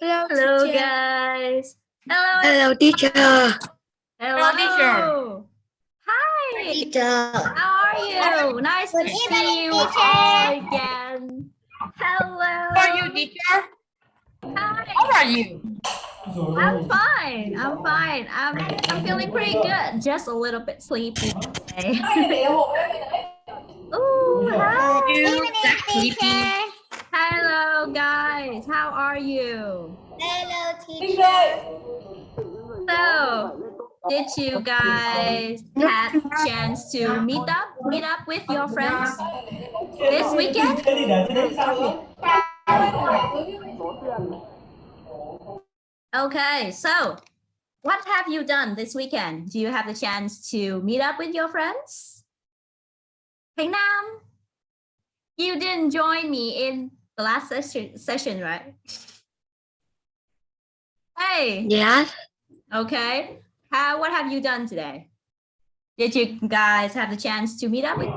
Hello, Hello teacher. guys. Hello. Hello, teacher. Hello. teacher. Hi. Teacher. How are you? Nice to Good see you teacher. all again. Hello. How are you, teacher? Hi. How are you? I'm fine. I'm fine. I'm I'm feeling pretty good. Just a little bit sleepy today. Ooh, hi. You that sleepy? Hello guys. How are you? Hello, teacher. So, did you guys have a chance to meet up, meet up with your friends this weekend? Okay, so what have you done this weekend? Do you have the chance to meet up with your friends? Hey Nam, you didn't join me in the last session, session right? Hey, Yeah. Okay. How what have you done today? Did you guys have the chance to meet up with?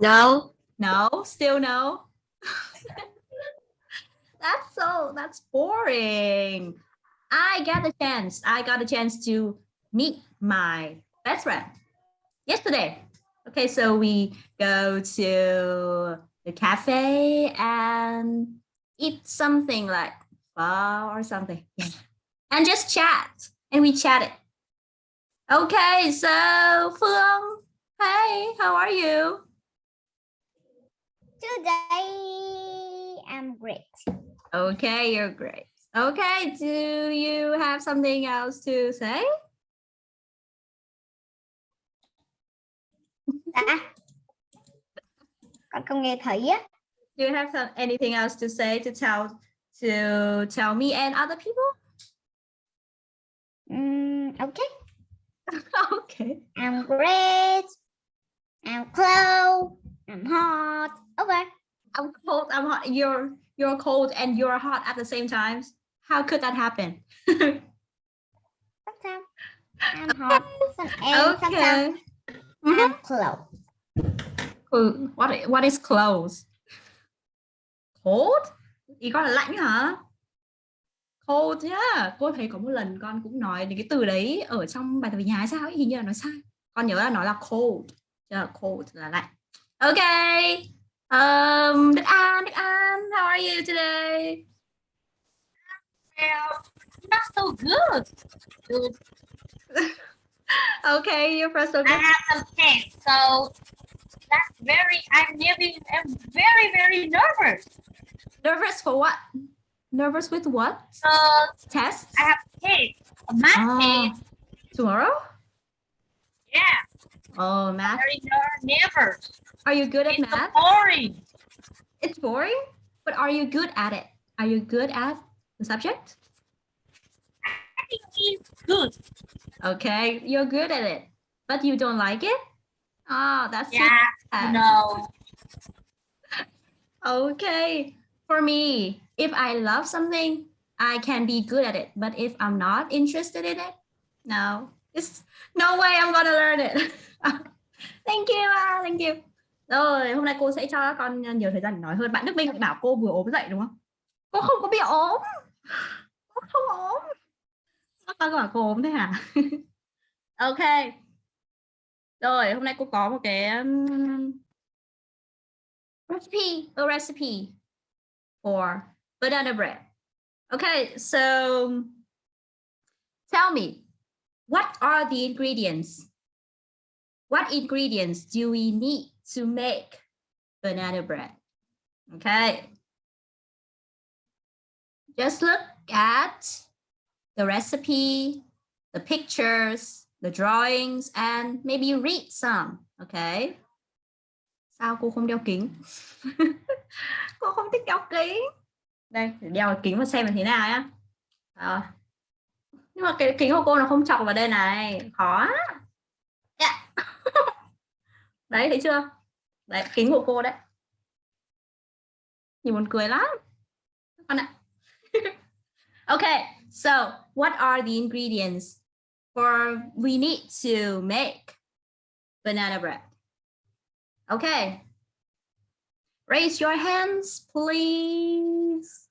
No. No, still no. that's so that's boring. I got the chance. I got a chance to meet my best friend yesterday. Okay, so we go to the cafe and eat something like pho or something. Yeah. And just chat. And we chatted. Okay, so Phương, hey, how are you? Today I'm great. Okay, you're great. Okay, do you have something else to say? Ah. Con không nghe thấy á. Do you have some, anything else to say to tell to tell me and other people? Mm, okay. okay. I'm great. I'm cold. I'm hot. Okay. I'm cold, I'm hot. You're you're cold and you're hot at the same time. How could that happen? Sometimes I'm hot. Some, and okay. sometimes. I'm cold. Cool. What i- what is close? Cold? Ý con là lạnh hả? Cold nhá. Cô thấy có một lần con cũng nói đến cái từ đấy ở trong bài tập về nhà hay sao ấy, hình như là nói sai. Con nhớ là nó là cold. Là cold là lạnh. Okay. Um, Đức An, Đức An, how are you today? Well, not so good. Good. Okay, you're first so I good. have some tests, so that's very. I'm really, I'm very, very nervous. Nervous for what? Nervous with what? So Test? I have tests, a math Ah, test. tomorrow? Yeah, Oh, math. very ner- nervous. Are you good at It's math? boring. It's boring, but are you good at it? Are you good at the subject? I think it's good. Okay, you're good at it, but you don't like it? Oh, that's Yeah, bad. no. Okay, for me, if I love something, I can be good at it. But if I'm not interested in it, no, it's no way I'm gonna learn it. thank you, ah, thank you. Rồi, hôm nay cô sẽ cho các con nhiều thời gian để nói hơn. Bạn Đức Minh bảo cô vừa ốm dậy đúng không? Cô không có bị ốm. Cô không ốm. Các con bảo cô ốm thế hả? ok. Rồi, hôm nay cô có một cái recipe, a recipe for banana bread. Okay, so tell me, what are the ingredients? What ingredients do we need to make banana bread? Okay. Just look at the recipe, the pictures, the drawings, and maybe read some. Okay. Sao cô không đeo kính? cô không thích đeo kính. Đây, đeo kính và xem là thế nào nhá. À. Nhưng mà cái kính của cô nó không chọc vào đây này, khó. Yeah. Dạ. đấy, thấy chưa? Đấy, kính của cô đấy. Nhìn buồn cười lắm. Con ạ. okay, so what are the ingredients for we need to make banana bread? Okay. Raise your hands, please.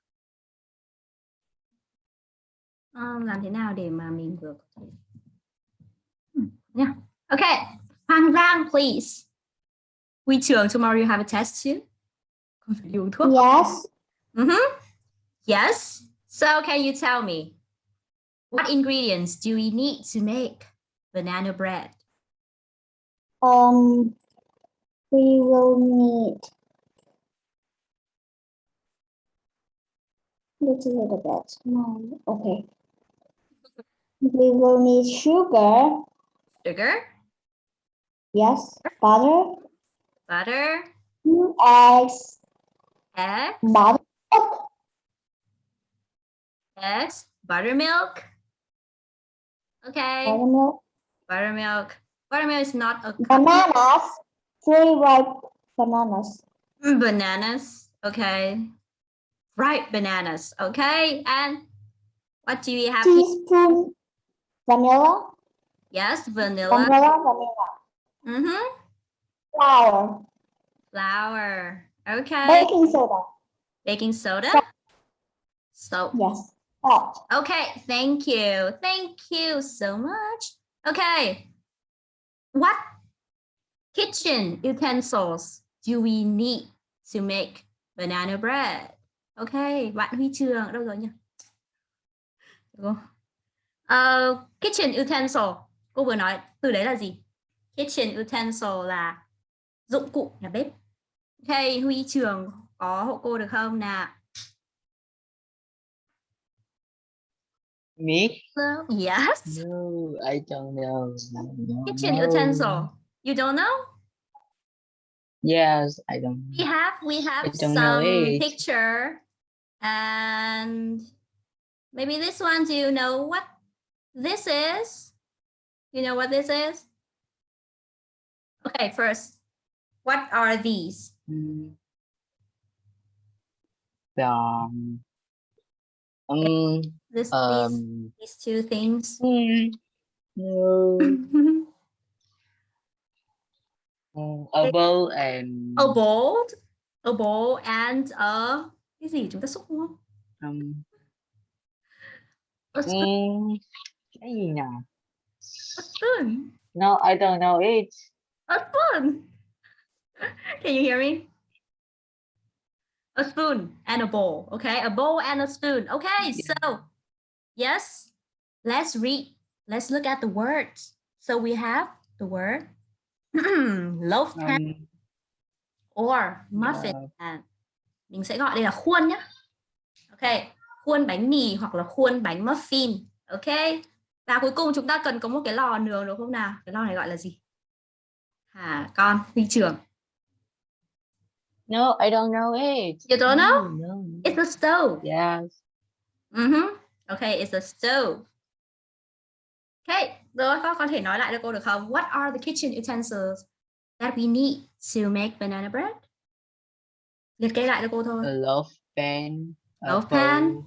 Làm thế nào để mà mình vừa có thể Ừ, nha. Okay. Hoàng Giang, please. Huy trường, tomorrow you have a test too. Con phải đi uống thuốc. Yes. Mm-hmm. Yes. So can you tell me what ingredients do we need to make banana bread? Um, we will need is a little bit small. Okay. We will need sugar. Sugar, Yes. Butter. butter, two Eggs. egg, Butter. eggs, buttermilk. Okay, Buttermilk. buttermilk. Buttermilk is not a Bananas. Three ripe bananas. Mm, bananas. Okay, ripe bananas. Okay, and what do we have? Teaspoon vanilla. Yes, vanilla. Vanilla. Vanilla. Mm-hmm. Flour. Flour. Okay. Baking soda. Baking soda. Soap. Yes. Salt. Okay, thank you. Thank you so much. Okay. What kitchen utensils do we need to make banana bread? Okay, bạn Huy Trường đâu rồi nhỉ? Uh, kitchen utensil. Cô vừa nói từ đấy là gì? Kitchen utensil là dụng cụ nhà bếp. Okay, Huy Trường có hộ cô được không nào? Me? Hello? Yes. No, I don't know. No, Kitchen no. utensil. You don't know? Yes, I don't. We have we have I don't know some picture and maybe this one. Do you know what this is? You know what this is? Okay, first, what are these? Mm. The um, um, This these, um, these two things. mm, no, mm, a bowl and a bowl, a bowl and a cái gì chúng ta xúc đúng không? um, A spoon. mm, cái gì nhỉ? A spoon. No, I don't know it. A spoon. Can you hear me? A spoon and a bowl. Okay, a bowl and a spoon. Okay, so yes, let's read. Let's look at the words. So we have the word loaf pan Um, or muffin Yeah. pan. Mình sẽ gọi đây là khuôn nhé. Ok, khuôn bánh mì hoặc là khuôn bánh muffin. Ok. Và cuối cùng chúng ta cần có một cái lò nướng đúng không nào? Cái lò này gọi là gì? Hả con, huy trưởng. no, I don't know it. You don't know? No, no. It's a stove. Yes. Mhm. Okay, it's a stove. Okay, rồi con có thể nói lại cho cô được không? What are the kitchen utensils that we need to make banana bread? Liệt kê lại cho cô thôi. A loaf pan. a Loaf pan. bowl,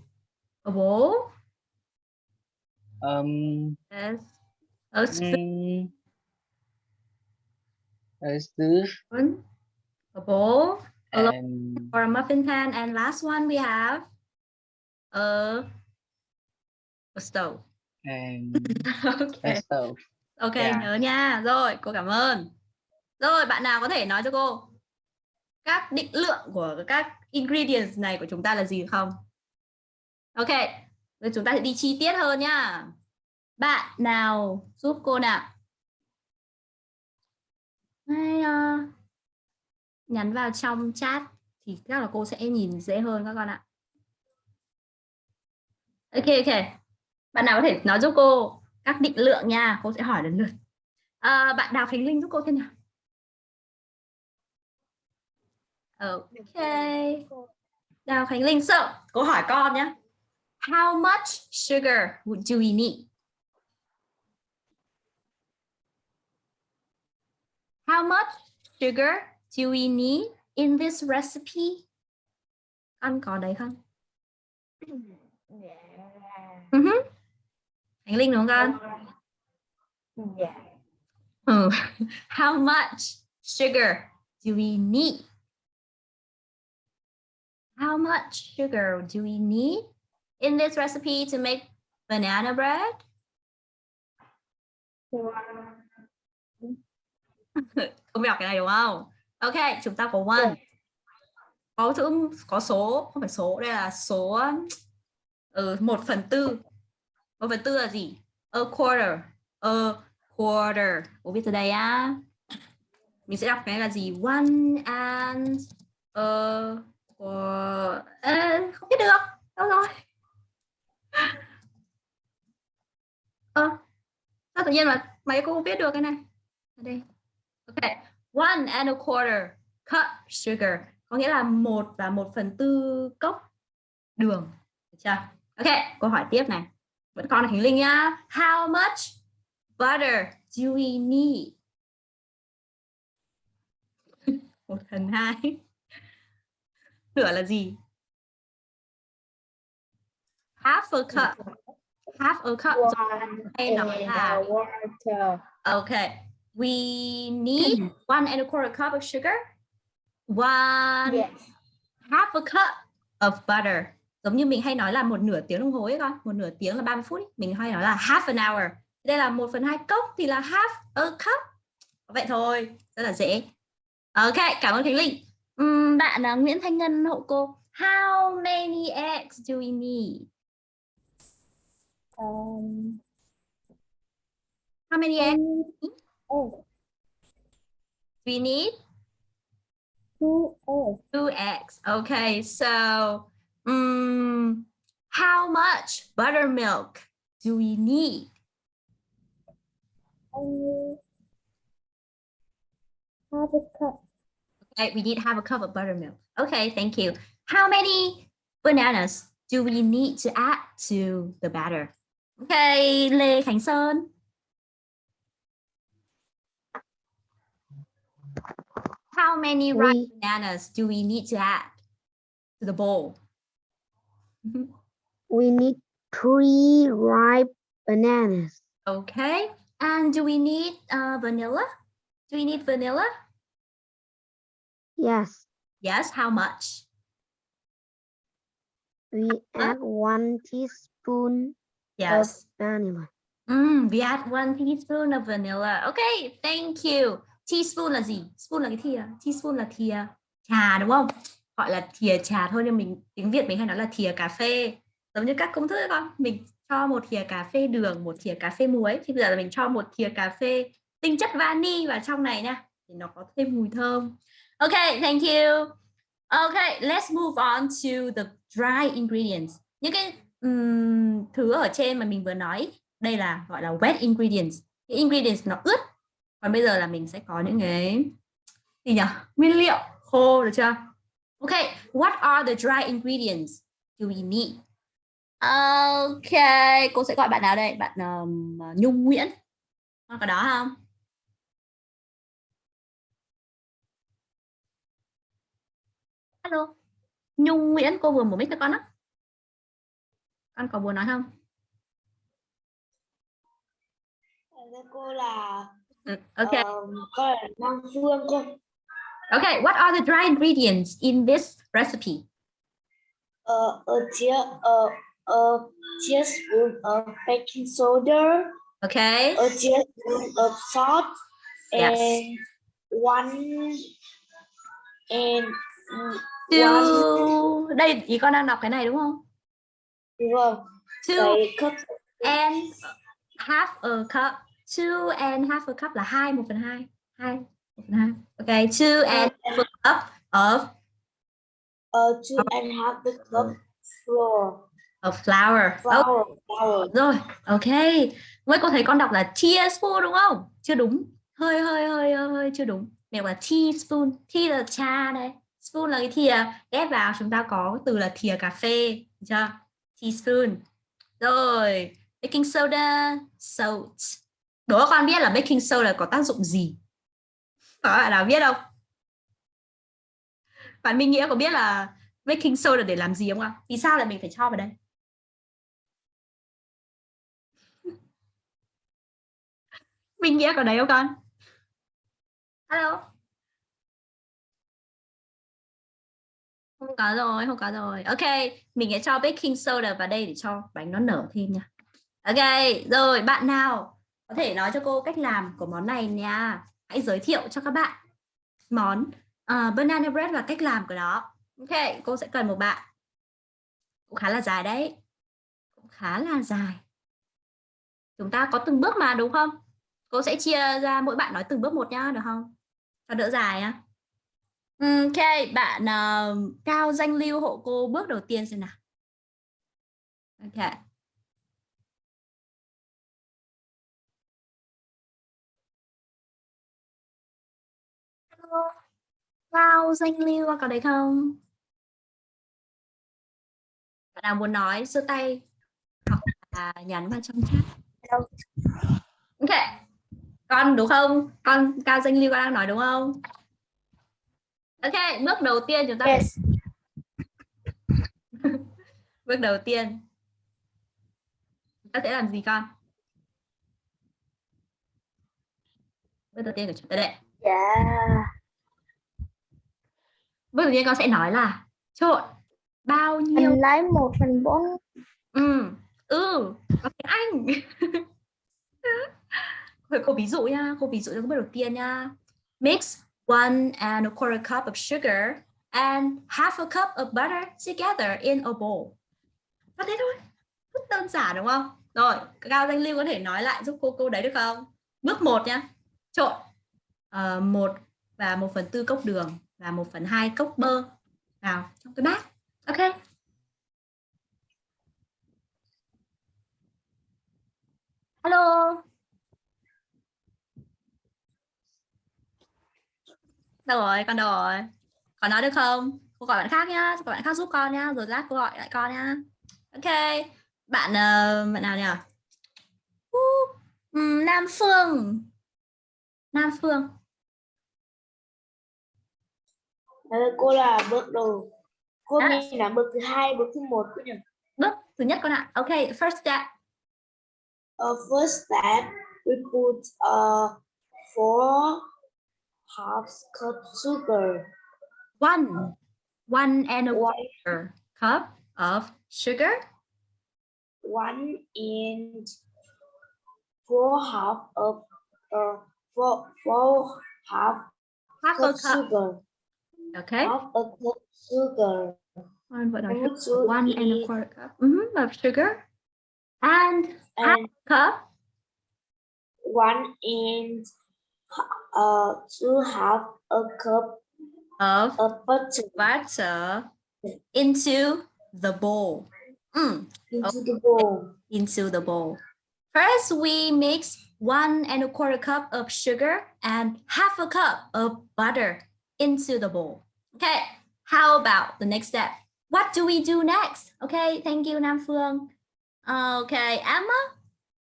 A bowl, Um. yes. A spoon, Mm, a stove a bowl, a loaf and or a muffin pan, and last one we have a a stove. and okay. a stove. Ok, Yeah. nhớ nha. Rồi, cô cảm ơn. Rồi, bạn nào có thể nói cho cô các định lượng của các ingredients này của chúng ta là gì không? Ok, rồi chúng ta sẽ đi chi tiết hơn nhá. Bạn nào giúp cô nào? Hay, ờ, nhắn vào trong chat thì chắc là cô sẽ nhìn dễ hơn các con ạ. Ok, ok. Bạn nào có thể nói giúp cô các định lượng nha, cô sẽ hỏi lần lượt. À, bạn Đào Khánh Linh giúp cô thêm nào. Ok. Đào Khánh Linh, so, cô hỏi con nhé. How much sugar would- do we need? How much sugar do we need in this recipe? Con có đấy không? Uh-huh. Khánh Linh đúng không con? Oh, how much sugar do we need? How much sugar do we need in this recipe to make Banana bread. Không đọc cái này đúng không? Ok, chúng ta có one. Có chữ có số, không phải số, đây là số ừ, 1 phần tư. Một phần tư là gì? A quarter. A quarter. Cô viết từ đây á. Mình sẽ đọc cái là gì? One and a quarter. à, không biết được. Đâu rồi? Ơ, sao tự nhiên mà mấy cô không biết được cái này? Ở đây. Ok, one and a quarter cup sugar có nghĩa là một và một phần tư cốc đường. Được chưa? Ok, câu hỏi tiếp này. Vẫn còn là Khánh Linh nhá. How much butter do we need? một phần hai. Nửa là gì? Half a cup. Half a cup. Hay nói là water. Okay. We need one and a quarter cup of sugar, one Yes. half a cup of butter. Giống như mình hay nói là một nửa tiếng đồng hồ ấy con, một nửa tiếng là 30 phút, ấy. mình hay nói là half an hour. Đây là một phần hai cốc thì là half a cup. Vậy thôi, rất là dễ. Ok, cảm ơn Khánh Linh. Ừm, bạn là Nguyễn Thanh Ngân hộ cô. How many eggs do we need? Um, How many eggs oh, we need? two eggs. Two eggs. Okay, so um, how much buttermilk do we need? Half a cup. Okay, we need half a cup of buttermilk. Okay, thank you. How many bananas do we need to add to the batter? Okay, Lê Khánh Sơn. How many ripe bananas do we need to add to the bowl? We need three ripe bananas. Okay, and do we need uh, vanilla? Do we need vanilla? Yes, Yes, how much? we add one teaspoon Yes. of vanilla. Mm, we add one teaspoon of vanilla. Okay, thank you. Teaspoon là gì? Spoon là cái thìa. Teaspoon là thìa trà đúng không? Gọi là thìa trà thôi nhưng mình tiếng Việt mình hay nói là thìa cà phê. Giống như các công thức ấy con, mình cho một thìa cà phê đường, một thìa cà phê muối thì bây giờ là mình cho một thìa cà phê tinh chất vani vào trong này nha. Thì nó có thêm mùi thơm. ok thank you. ok let's move on to the dry ingredients. Những cái um, thứ ở trên mà mình vừa nói, đây là gọi là wet ingredients. Cái ingredients nó ướt. Còn bây giờ là mình sẽ có những cái gì nhỉ? Nguyên liệu khô được chưa? Okay, what are the dry ingredients do we need? Okay, cô sẽ gọi bạn nào đây? Bạn um, Nhung Nguyễn. Con có đó không? Hello. Nhung Nguyễn, cô vừa mở mic cho con á. Con có muốn nói không? Cô là Ừ, Okay. ờ, con là Nam Phương cơ. Okay, what are the dry ingredients in this recipe? Ờ, a tea, uh, a teaspoon of baking soda, Okay. a teaspoon of salt, Yes. and one and one To đây ý con đang đọc cái này đúng không? vâng, To cái cup and half a cup. Two and half a cup là hai một phần hai. Hai. Okay, two and half a cup of uh, two and half the cup flour, of flour. Oh, flour, flour. rồi, ok. Mới cô thấy con đọc là teaspoon đúng không? Chưa đúng. Hơi hơi hơi hơi, hơi chưa đúng. Đọc là teaspoon. Tea là trà này. Spoon là cái thìa. Ghép vào chúng ta có từ là thìa cà phê. Được chưa? Teaspoon. Rồi, baking soda, salt. Đố con biết là baking soda có tác dụng gì? Có bạn nào biết không? Bạn Minh Nghĩa có biết là baking soda để làm gì không ạ? Vì sao lại mình phải cho vào đây? Minh Nghĩa có đấy không con? Hello. Không có rồi, không có rồi. Ok, mình sẽ cho baking soda vào đây để cho bánh nó nở thêm nha. Ok, rồi bạn nào có thể nói cho cô cách làm của món này nha. Hãy giới thiệu cho các bạn món uh, banana bread và cách làm của nó. Ok, cô sẽ cần một bạn. Cũng khá là dài đấy. Cũng khá là dài. Chúng ta có từng bước mà đúng không? Cô sẽ chia ra mỗi bạn nói từng bước một nhá, được không? Cho đỡ dài nhá. Ok, bạn uh, Cao Danh Lưu hộ cô bước đầu tiên xem nào. Ok. Cao Danh Lưu có đấy không? Bạn nào muốn nói giơ tay hoặc là nhắn vào trong chat. Ok. Con đúng không? Con Cao Danh Lưu con đang nói đúng không? Ok, bước đầu tiên chúng ta Yes. bước đầu tiên chúng ta sẽ làm gì con? Bước đầu tiên của chúng ta đây. Yeah. Bước đầu tiên con sẽ nói là trộn bao nhiêu? Mình lấy một phần bốn. Ừ ừ có tiếng Anh. Thôi, cô ví dụ nha cô ví dụ cho bước đầu tiên nha. Mix one and a quarter cup of sugar and half a cup of butter together in a bowl. Có thế thôi rất đơn giản đúng không? Rồi cao danh lưu có thể nói lại giúp cô câu đấy được không? Bước một nhá trộn ờ, một và một phần tư cốc đường và một phần hai cốc bơ vào trong cái bát ok Hello. Đâu rồi, con đâu rồi? Con nói được không? Cô gọi bạn khác nhá, gọi bạn khác giúp con nhá, rồi lát cô gọi lại con nhá. Ok. Bạn uh, bạn nào nhỉ? Uh, Nam Phương. Nam Phương. Là cô là bước đầu. Cô À. mình là bước thứ hai, bước thứ một cô nhỉ? Bước thứ nhất con ạ. Ok, first step. Uh, first step, we put uh, four half cup sugar. One. One and a One, quarter cup of sugar. one and four half of uh, four, four half Half cup cup. sugar. Okay. Half a cup sugar. One, what are you? One and a quarter cup mhm, of sugar and half and cup one and uh two half a cup of of butter butter into the bowl. Mm, into the bowl. into the bowl. First, we mix one and a quarter cup of sugar and half a cup of butter into the bowl. Okay, how about the next step? What do we do next? Okay, thank you, Nam Phương. Okay, Emma,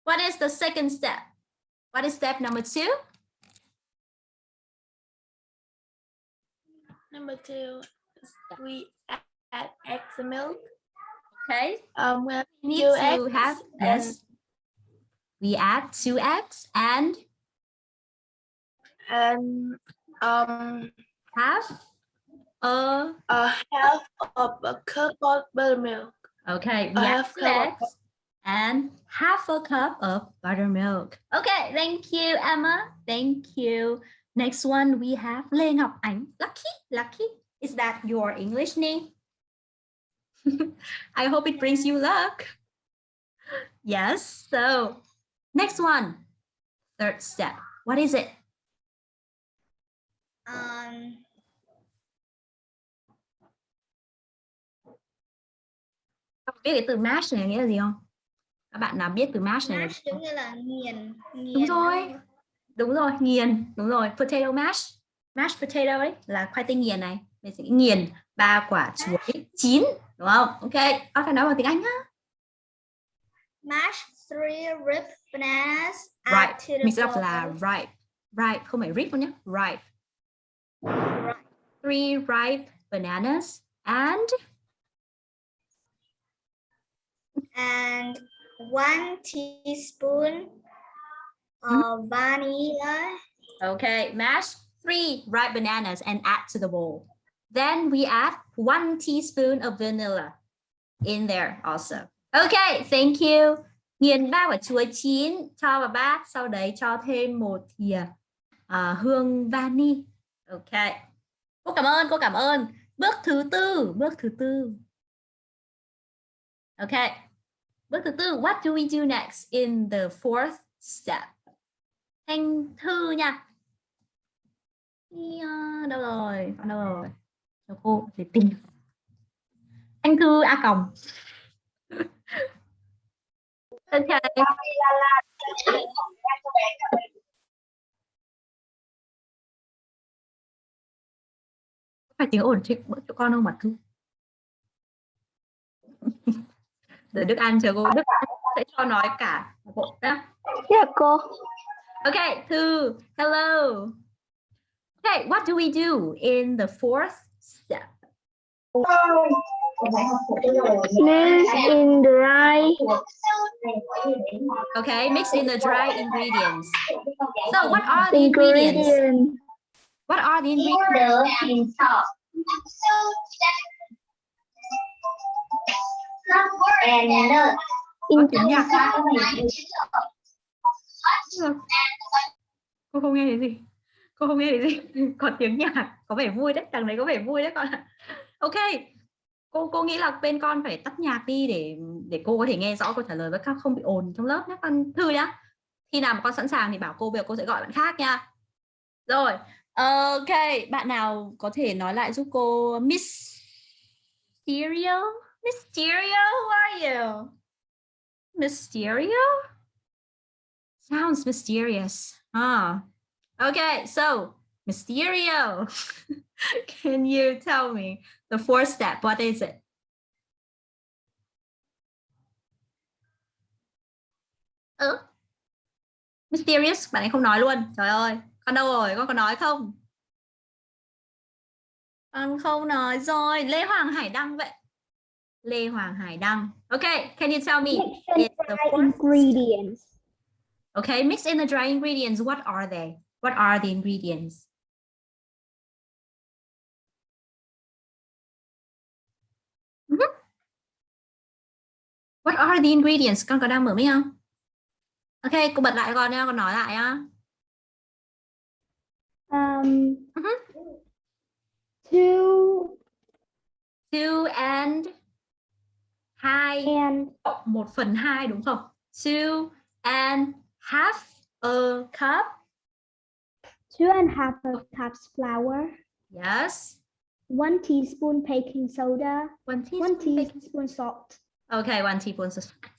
what is the second step? What is step number two? Number two, we add, add eggs and milk. Okay, Um, we need Two to eggs have yes. We add two eggs and and um half a a half of a cup of buttermilk. Okay, A we half two cup of and half a cup of buttermilk. Okay, thank you, Emma. Thank you. Next one we have Lê Ngọc Ánh. Lucky, lucky. Is that your English name? I hope it brings you luck. Yes, so next one. Third step. What is it? um, biết cái từ mash này nghĩa là gì không? Các bạn nào biết từ mash này mash giống như là nghiền nghiền Đúng rồi. đúng rồi nghiền. Đúng rồi potato mash. Mashed potato ấy là khoai tây nghiền này. Mình sẽ nghiền ba quả chuối chín đúng không? Ok con phải nói bằng tiếng anh á mash three ripe bananas the mix up bowl. là ripe. Ripe không phải rip đâu nhé ripe. Three ripe bananas and and one teaspoon of vanilla. Okay mash three ripe bananas and add to the bowl. Then we add one teaspoon of vanilla in there also. Okay thank you. Nghiền ba quả chuối chín cho vào bát sau đấy cho thêm một thìa à, hương vani. Ok cô cảm ơn cô cảm ơn. Bước thứ tư bước thứ tư. Ok bước thứ tư, what do we do next in the fourth step? Thanh thư nha. Ờ, đâu rồi? Ờ, đâu rồi? Cho cô để tìm anh thư, a còng. Ok phải tiếng ổn chứ bữa chỗ con không mà thư để Đức An chờ cô Đức An sẽ cho nói cả bộ nhá Dạ cô. Okay, Thư, hello. Okay, what do we do in the fourth step? Mix in dry Okay, mix in the dry ingredients. So what are the ingredients? ingredient. What are the ingredients? In Tiếng nhạc. Cô không nghe thấy gì. Cô không nghe thấy gì. Có tiếng nhạc, có vẻ vui đấy, thằng đấy có vẻ vui đấy con ạ. Ok. Cô cô nghĩ là bên con phải tắt nhạc đi để để cô có thể nghe rõ câu trả lời với các không bị ồn trong lớp nhé con thư nhá. Khi nào mà con sẵn sàng thì bảo cô bây giờ cô sẽ gọi bạn khác nha. Rồi, ok, bạn nào có thể nói lại giúp cô Miss Mysterio? Mysterio, who are you? Mysterio? Sounds mysterious. Huh. Okay, so Mysterio, can you tell me the fourth step? What is it? Ừ. Mysterious, bạn ấy không nói luôn. Trời ơi, con đâu rồi? Con có nói không? Con không nói rồi. Lê Hoàng Hải Đăng vậy. Lê Hoàng Hải Đăng. Okay, can you tell me? It's the fourth ingredients. Okay, mix in the dry ingredients. What are they? What are the ingredients? Mhm. What are the ingredients? Con có đang mở mic không? Ok, cô bật lại con nha, con nói lại á. Um, Mhm. two Two and hai and cộng một phần hai đúng không? Two and half a cup. two and a half of cups flour, Yes. one teaspoon baking soda, One teaspoon. one teaspoon salt. Okay, one teaspoon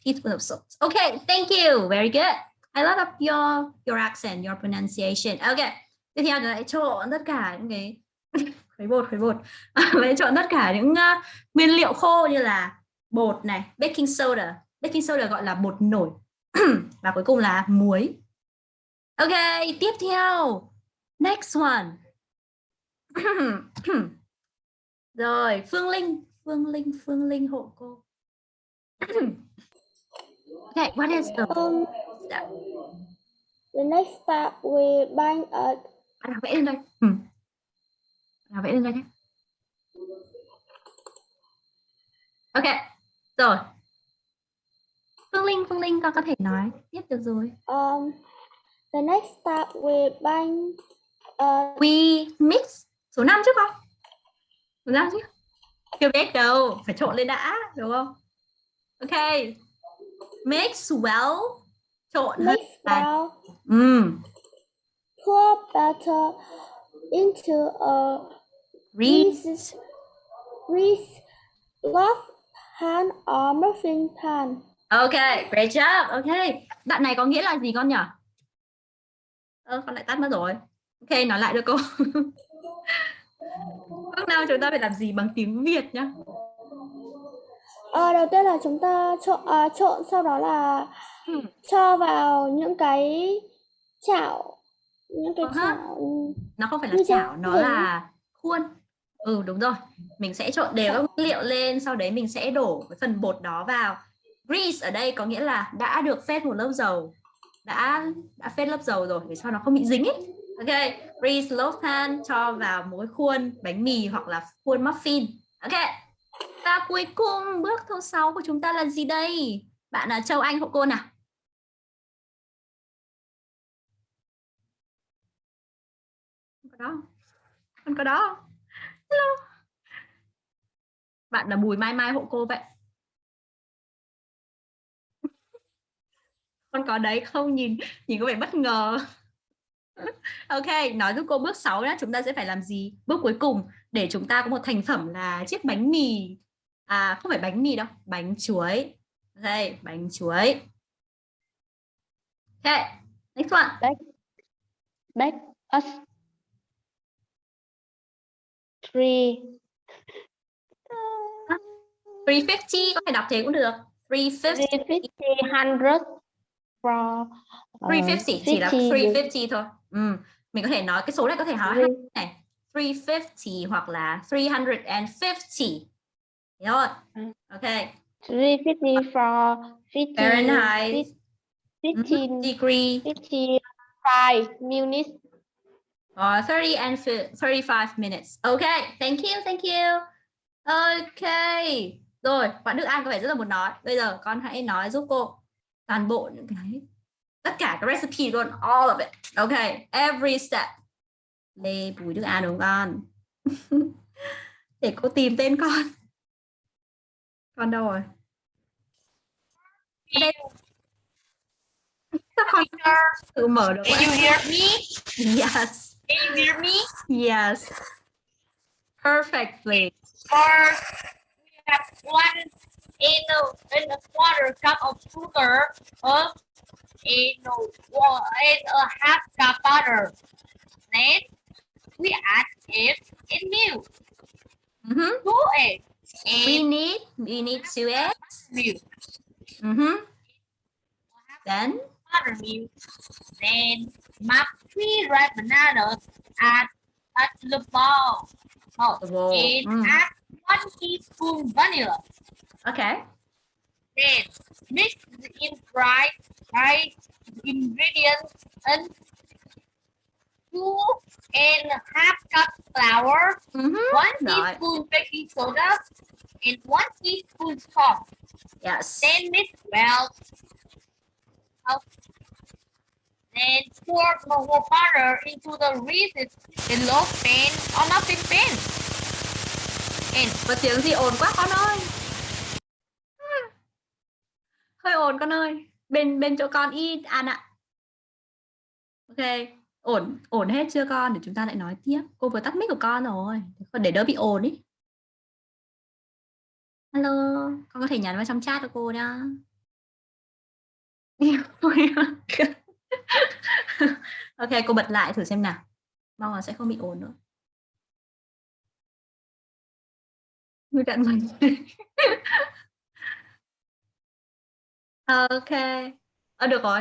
teaspoon of salt. Okay, thank you. Very good. I love up your your accent, your pronunciation. Okay. Tiếp theo là trộn tất cả những cái khuấy bột khuấy bột. Lại trộn tất cả những uh, nguyên liệu khô như là bột này, baking soda. Baking soda gọi là bột nổi. Và cuối cùng là muối. Okay, tiếp theo. Next one. Rồi, Phương Linh, Phương Linh, Phương Linh hộ cô. okay, what is the Um, step? the next step we bind a Bạn nào vẽ lên đây. Ừ. Nào vẽ lên đây nhé. Ok, rồi. Phương Linh, Phương Linh con có thể nói tiếp được rồi. um the next step we bind a We mix số 5 chứ không? Số 5 chứ? Chưa biết đâu, phải trộn lên đã, đúng không? Ok. Mix well. Trộn mix vào. well Ừm. pour batter into a Read. greased grease loaf pan or muffin pan. Ok, great job. Ok, bạn này có nghĩa là gì con nhỉ? Ơ, con lại tắt mất rồi. Ok, nói lại cho cô. Lúc nào chúng ta phải làm gì bằng tiếng Việt nhá. Ờ, đầu tiên là chúng ta trộn à, trộn sau đó là Hmm. cho vào những cái chảo những cái Ờ ha. chảo Nó không phải là chảo, nó là khuôn. Ừ, đúng rồi. Mình sẽ trộn đều các nguyên liệu lên, sau đấy mình sẽ đổ cái phần bột đó vào. Grease ở đây có nghĩa là đã được phết một lớp dầu. Đã đã phết lớp dầu rồi để cho nó không bị dính ấy. Ok, grease lớp than cho vào một cái khuôn bánh mì hoặc là khuôn muffin. Ok. Và cuối cùng bước thứ sáu của chúng ta là gì đây? bạn là Châu Anh hộ cô nào Không có đó không? có đó? Hello. bạn là Bùi Mai Mai hộ cô vậy. Con có đấy không? Nhìn nhìn có vẻ bất ngờ. Ok, nói giúp cô bước 6 nhá. Chúng ta sẽ phải làm gì? Bước cuối cùng, để chúng ta có một thành phẩm là chiếc bánh mì. À không phải bánh mì đâu, bánh chuối. Ok, bánh chuối. Ok, next one. Back us three. 350 có thể đọc thế cũng được. 350 three fifty hundred for uh, 350 chỉ là 50 350 thôi. Ừ. mình có thể nói cái số này có thể nói Three. này. 350 hoặc là 350 Hiểu rồi. Ừ. ok. Three fifty for fifty Fahrenheit. fifteen degree. fifty five minutes or 30 and fi- 35 minutes. Okay thank you thank you. Okay rồi bạn Đức An có vẻ rất là muốn nói. Bây giờ con hãy nói giúp cô toàn bộ những cái tất cả cái recipe luôn all of it. Okay every step. Lê Bùi Đức An đúng không? Con để cô tìm tên con. Con đâu rồi? Đây. sao con tự mở được Can you hear me? yes Can you hear me? yes perfectly Or we have one in a in a quarter cup of sugar of in a in a half cup butter. Then we add it in milk. Mhm. Two eggs we need we need two eggs milk. Mhm. then buttermilk. Then three ripe bananas at to the bowl. Oh, the bowl and Mm. add one teaspoon vanilla. okay Then mix in dried dried ingredients and two and half cup flour, Mhm. one Right. teaspoon baking soda, and one teaspoon salt. yes Then mix well. Of Then pour more butter into the reeds below pan or nothing pan. And có tiếng gì ồn quá con ơi. Hơi ồn con ơi. Bên bên chỗ con ít. À, Ăn ạ ok, ổn ổn hết chưa con? Để chúng ta lại nói tiếp. Cô vừa tắt mic của con rồi. Còn để đỡ bị ồn ý. Hello, con có thể nhắn vào trong chat cho cô nhá. ok cô bật lại thử xem nào. Mong là sẽ không bị ồn nữa. Người cận mình ok. Ờ, được rồi.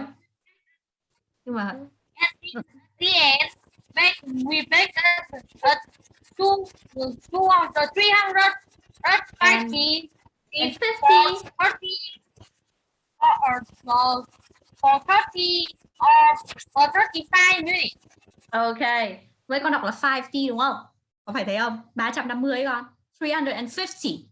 Nhưng mà bake, we bake at, at two, two hundred, three hundred, at fifty, it's 50. for thirty, or, or for thirty, or for thirty-five minutes. ok. Vậy con đọc là 50 đúng không? Có phải thế không? 350 con. 350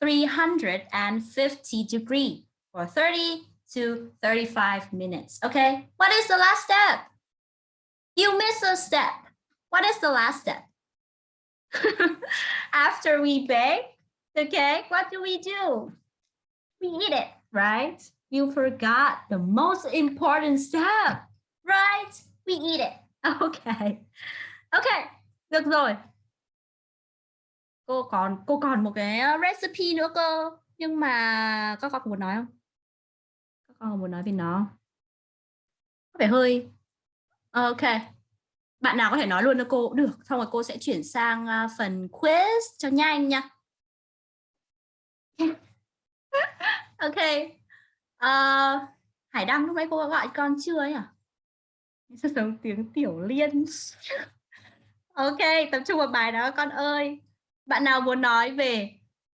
350 degree for 30 to 35 minutes. Okay what is the last step? You missed a step. What is the last step? After we bake okay what do we do? We eat it right? You forgot the most important step, right? We eat it. Okay. Okay, được rồi. Cô còn cô còn một cái ờ, recipe nữa cơ. Nhưng mà các con có muốn nói không? Các con có muốn nói về nó? Có vẻ hơi, ok. Bạn nào có thể nói luôn cho cô? Cũng được, xong rồi cô sẽ chuyển sang ờ, phần quiz cho nhanh nha. Ok. Ờ, Hải Đăng lúc nãy cô có gọi con chưa ấy à? Sao giống tiếng tiểu liên? Ok tập trung vào bài đó con ơi. Bạn nào muốn nói về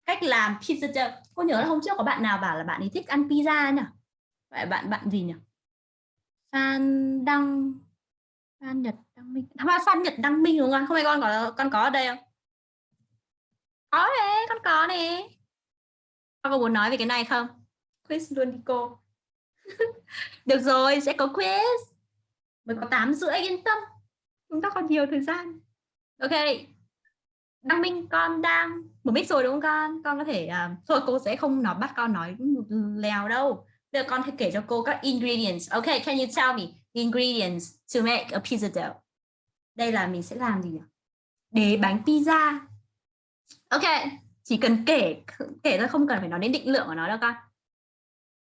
cách làm pizza cô nhớ là hôm trước có bạn nào bảo là bạn ấy thích ăn pizza nhỉ? Vậy bạn bạn gì nhỉ? Phan Đăng Phan Nhật Đăng Minh. À, Phan Nhật Đăng Minh đúng không? Không phải con có con có ở đây không? Có đấy con có nè. Con có muốn nói về cái này không? Quiz luôn đi cô. Được rồi sẽ có quiz. Mới có 8 rưỡi yên tâm. Chúng ta còn nhiều thời gian. Ok. Đăng minh con đang một mic rồi đúng không con? Con có thể uh, thôi cô sẽ không nói bắt con nói lèo đâu. Bây giờ con hãy kể cho cô các ingredients. Ok can you tell me the ingredients to make a pizza dough? Đây là mình sẽ làm gì nhỉ? Để bánh pizza. Ok chỉ cần kể kể thôi không cần phải nói đến định lượng của nó đâu con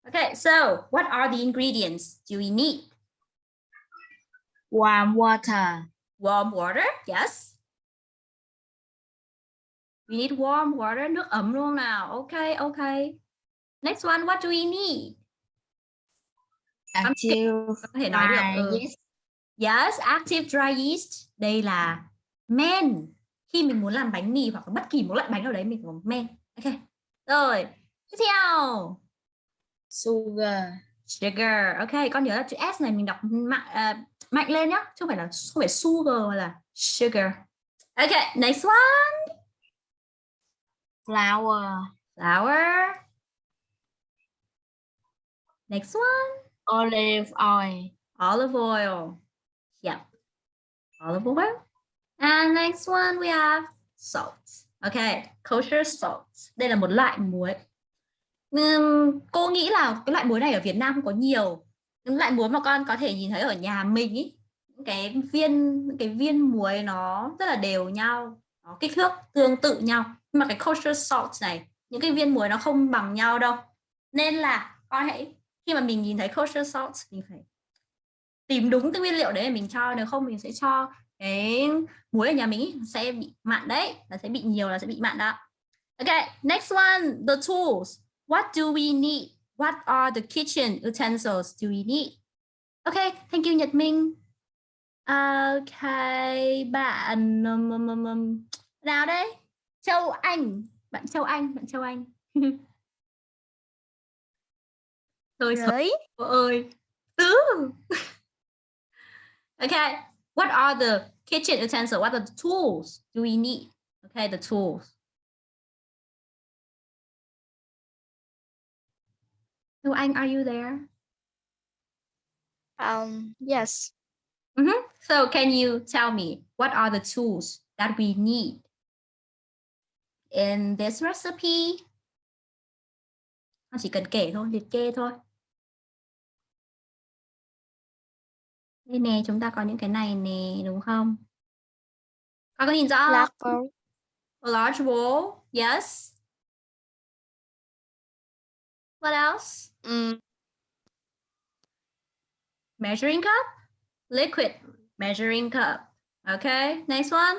Okay, so what are the ingredients do we need? Warm water. Warm water, yes. We need warm water, nước ấm luôn nào. Okay, okay. Next one, what do we need? Active Có thể nói được. ừ. yeast. Yes, active dry yeast. Đây là men. Khi mình muốn làm bánh mì hoặc là bất kỳ một loại bánh nào đấy mình có men. Ok. Rồi, tiếp theo. Sugar. Sugar. Ok, con nhớ là chữ S này mình đọc mạnh, à, mạnh lên nhá. Chứ không phải là không phải sugar mà là sugar. Ok, next one. Flour. Flour. Next one. Olive oil. Olive oil. Yep. Olive oil. And next one we have salt. Okay, kosher salt. Đây là một loại muối. Cô nghĩ là cái loại muối này ở Việt Nam không có nhiều. Những loại muối mà con có thể nhìn thấy ở nhà mình ý, cái viên cái viên muối nó rất là đều nhau, nó kích thước tương tự nhau. Nhưng mà cái kosher salt này, những cái viên muối nó không bằng nhau đâu. Nên là con hãy khi mà mình nhìn thấy kosher salt mình phải tìm đúng cái nguyên liệu đấy để mình cho nếu không mình sẽ cho cái muối ở nhà mình sẽ bị mặn đấy là sẽ bị nhiều là sẽ bị mặn đó ok next one the tools what do we need? What are the kitchen utensils do we need? Okay thank you Nhật Minh. Okay bạn um, um, um, um, nào đây? Châu Anh. Bạn Châu Anh bạn Châu Anh. Tôi cô ơi. Tứ okay what are the kitchen utensils? What are the tools do we need? Okay the tools so anh are you there Um, yes. so can you tell me what are the tools that we need in this recipe Con chỉ cần kể thôi liệt kê thôi đây nè chúng ta có những cái này nè đúng không con có nhìn rõ không? Black bowl. A large bowl, yes. What else? Mm, Measuring cup, liquid measuring cup. Okay, next one.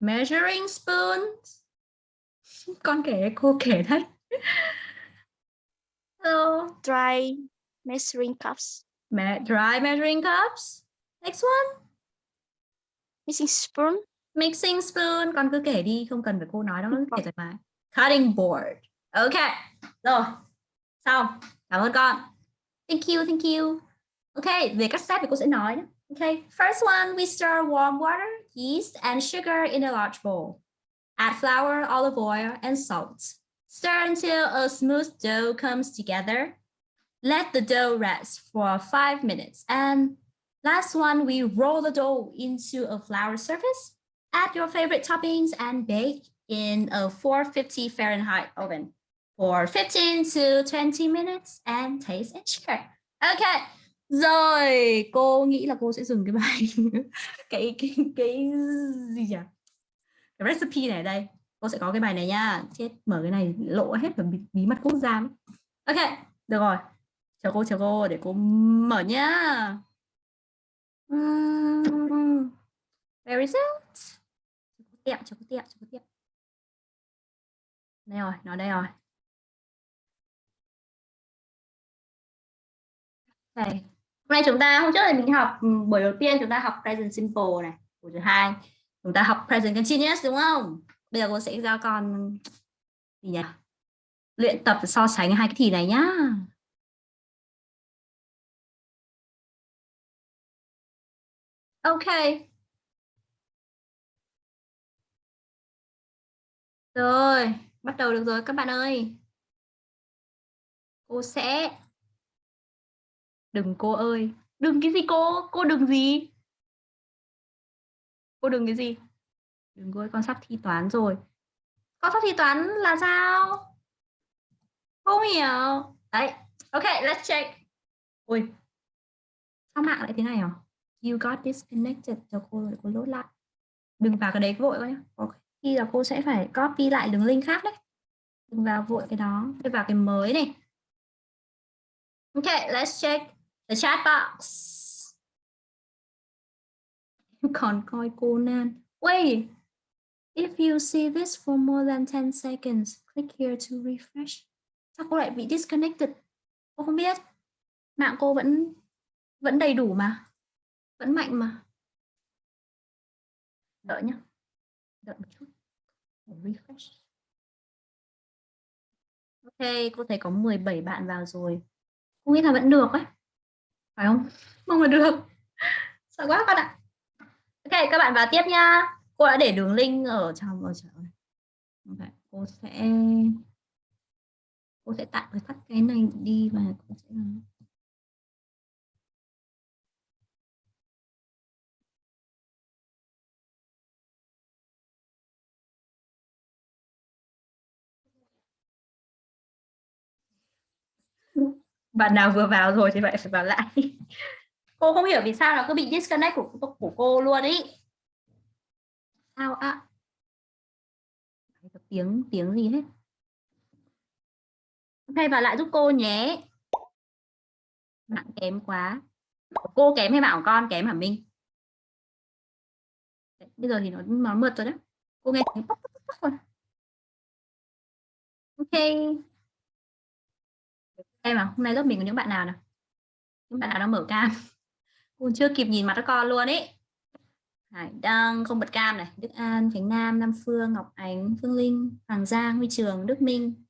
Measuring spoon. Con kể, cô kể đấy. So, dry measuring cups. me- dry measuring cups. Next one. Missing spoon. Mixing spoon. Con cứ kể đi, không cần phải cô nói đâu, nó kể thoải mái. Cutting board. Okay, rồi. Xong. Cảm ơn con. Thank you, thank you. Okay, về các step thì cô sẽ nói nhé. Okay, first one, we stir warm water, yeast, and sugar in a large bowl. Add flour, olive oil, and salt. Stir until a smooth dough comes together. Let the dough rest for five minutes. And last one, we roll the dough into a flour surface. Add your favorite toppings and bake in a 450 Fahrenheit oven for 15 to 20 minutes and taste and share. Okay. Rồi, cô nghĩ là cô sẽ dừng cái bài cái cái cái gì nhỉ? Cái recipe này ở đây. Cô sẽ có cái bài này nha. Chết mở cái này lộ hết và bí, bí mật quốc gia. mất. Ok, được rồi. Chờ cô chờ cô để cô mở nhá. Ừm, Where is it? Chờ cô tiệm, chào cô tiệm, chào cô tiệm. Đây rồi, nó đây rồi. Đây. Hôm nay chúng ta hôm trước là mình học ừ, buổi đầu tiên chúng ta học present simple này, buổi thứ hai chúng ta học present continuous đúng không? Bây giờ cô sẽ giao con gì nhỉ? Luyện tập so sánh hai cái thì này nhá. Ok. Rồi, bắt đầu được rồi các bạn ơi. cô sẽ đừng, cô ơi. Đừng, cái gì cô? Cô đừng gì? Cô đừng cái gì? Đừng, cô ơi, con sắp thi toán rồi. Con sắp thi toán là sao? Không hiểu. Đấy, ok, let's check. Ui sao mạng lại thế này à you got disconnected. Cho cô rồi cô lốt lại. Đừng vào cái đấy vội quá nhá. Có khi là cô sẽ phải copy lại đường link khác đấy. Đừng vào vội cái đó. Đi vào cái mới này. Ok, let's check the chat box. Còn coi Conan wait. If you see this for more than 10 seconds, click here to refresh. Sao cô lại bị disconnected? Cô không biết. Mạng cô vẫn vẫn đầy đủ mà. Vẫn mạnh mà. Đợi nhá. Đợi một chút. Refresh. Ok, cô thấy có 17 bạn vào rồi. Cô nghĩ là vẫn được ấy phải không? Mong là được. Sợ quá con ạ. Ok, các bạn vào tiếp nha cô đã để đường link ở trong ở trong okay. cô sẽ cô sẽ tạm thời tắt cái này đi và cô sẽ bạn nào vừa vào rồi thì vậy phải vào lại. Cô không hiểu vì sao nó cứ bị disconnect của, của cô luôn ý. Sao ạ? À? tiếng tiếng gì hết ok vào lại giúp cô nhé. Mạng kém quá. Cô kém hay bảo con kém hả minh? Đấy, bây giờ thì nó nó mượt rồi đó cô nghe tiếng pop, pop, pop rồi. ok em à hôm nay lớp mình có những bạn nào nào? Những bạn nào đang mở cam? Cũng chưa kịp nhìn mặt các con luôn ấy Hải Đăng, không bật cam này. Đức An, Khánh Nam Nam Phương, Ngọc Ánh, Phương Linh, Hoàng Giang, Huy Trường, Đức Minh.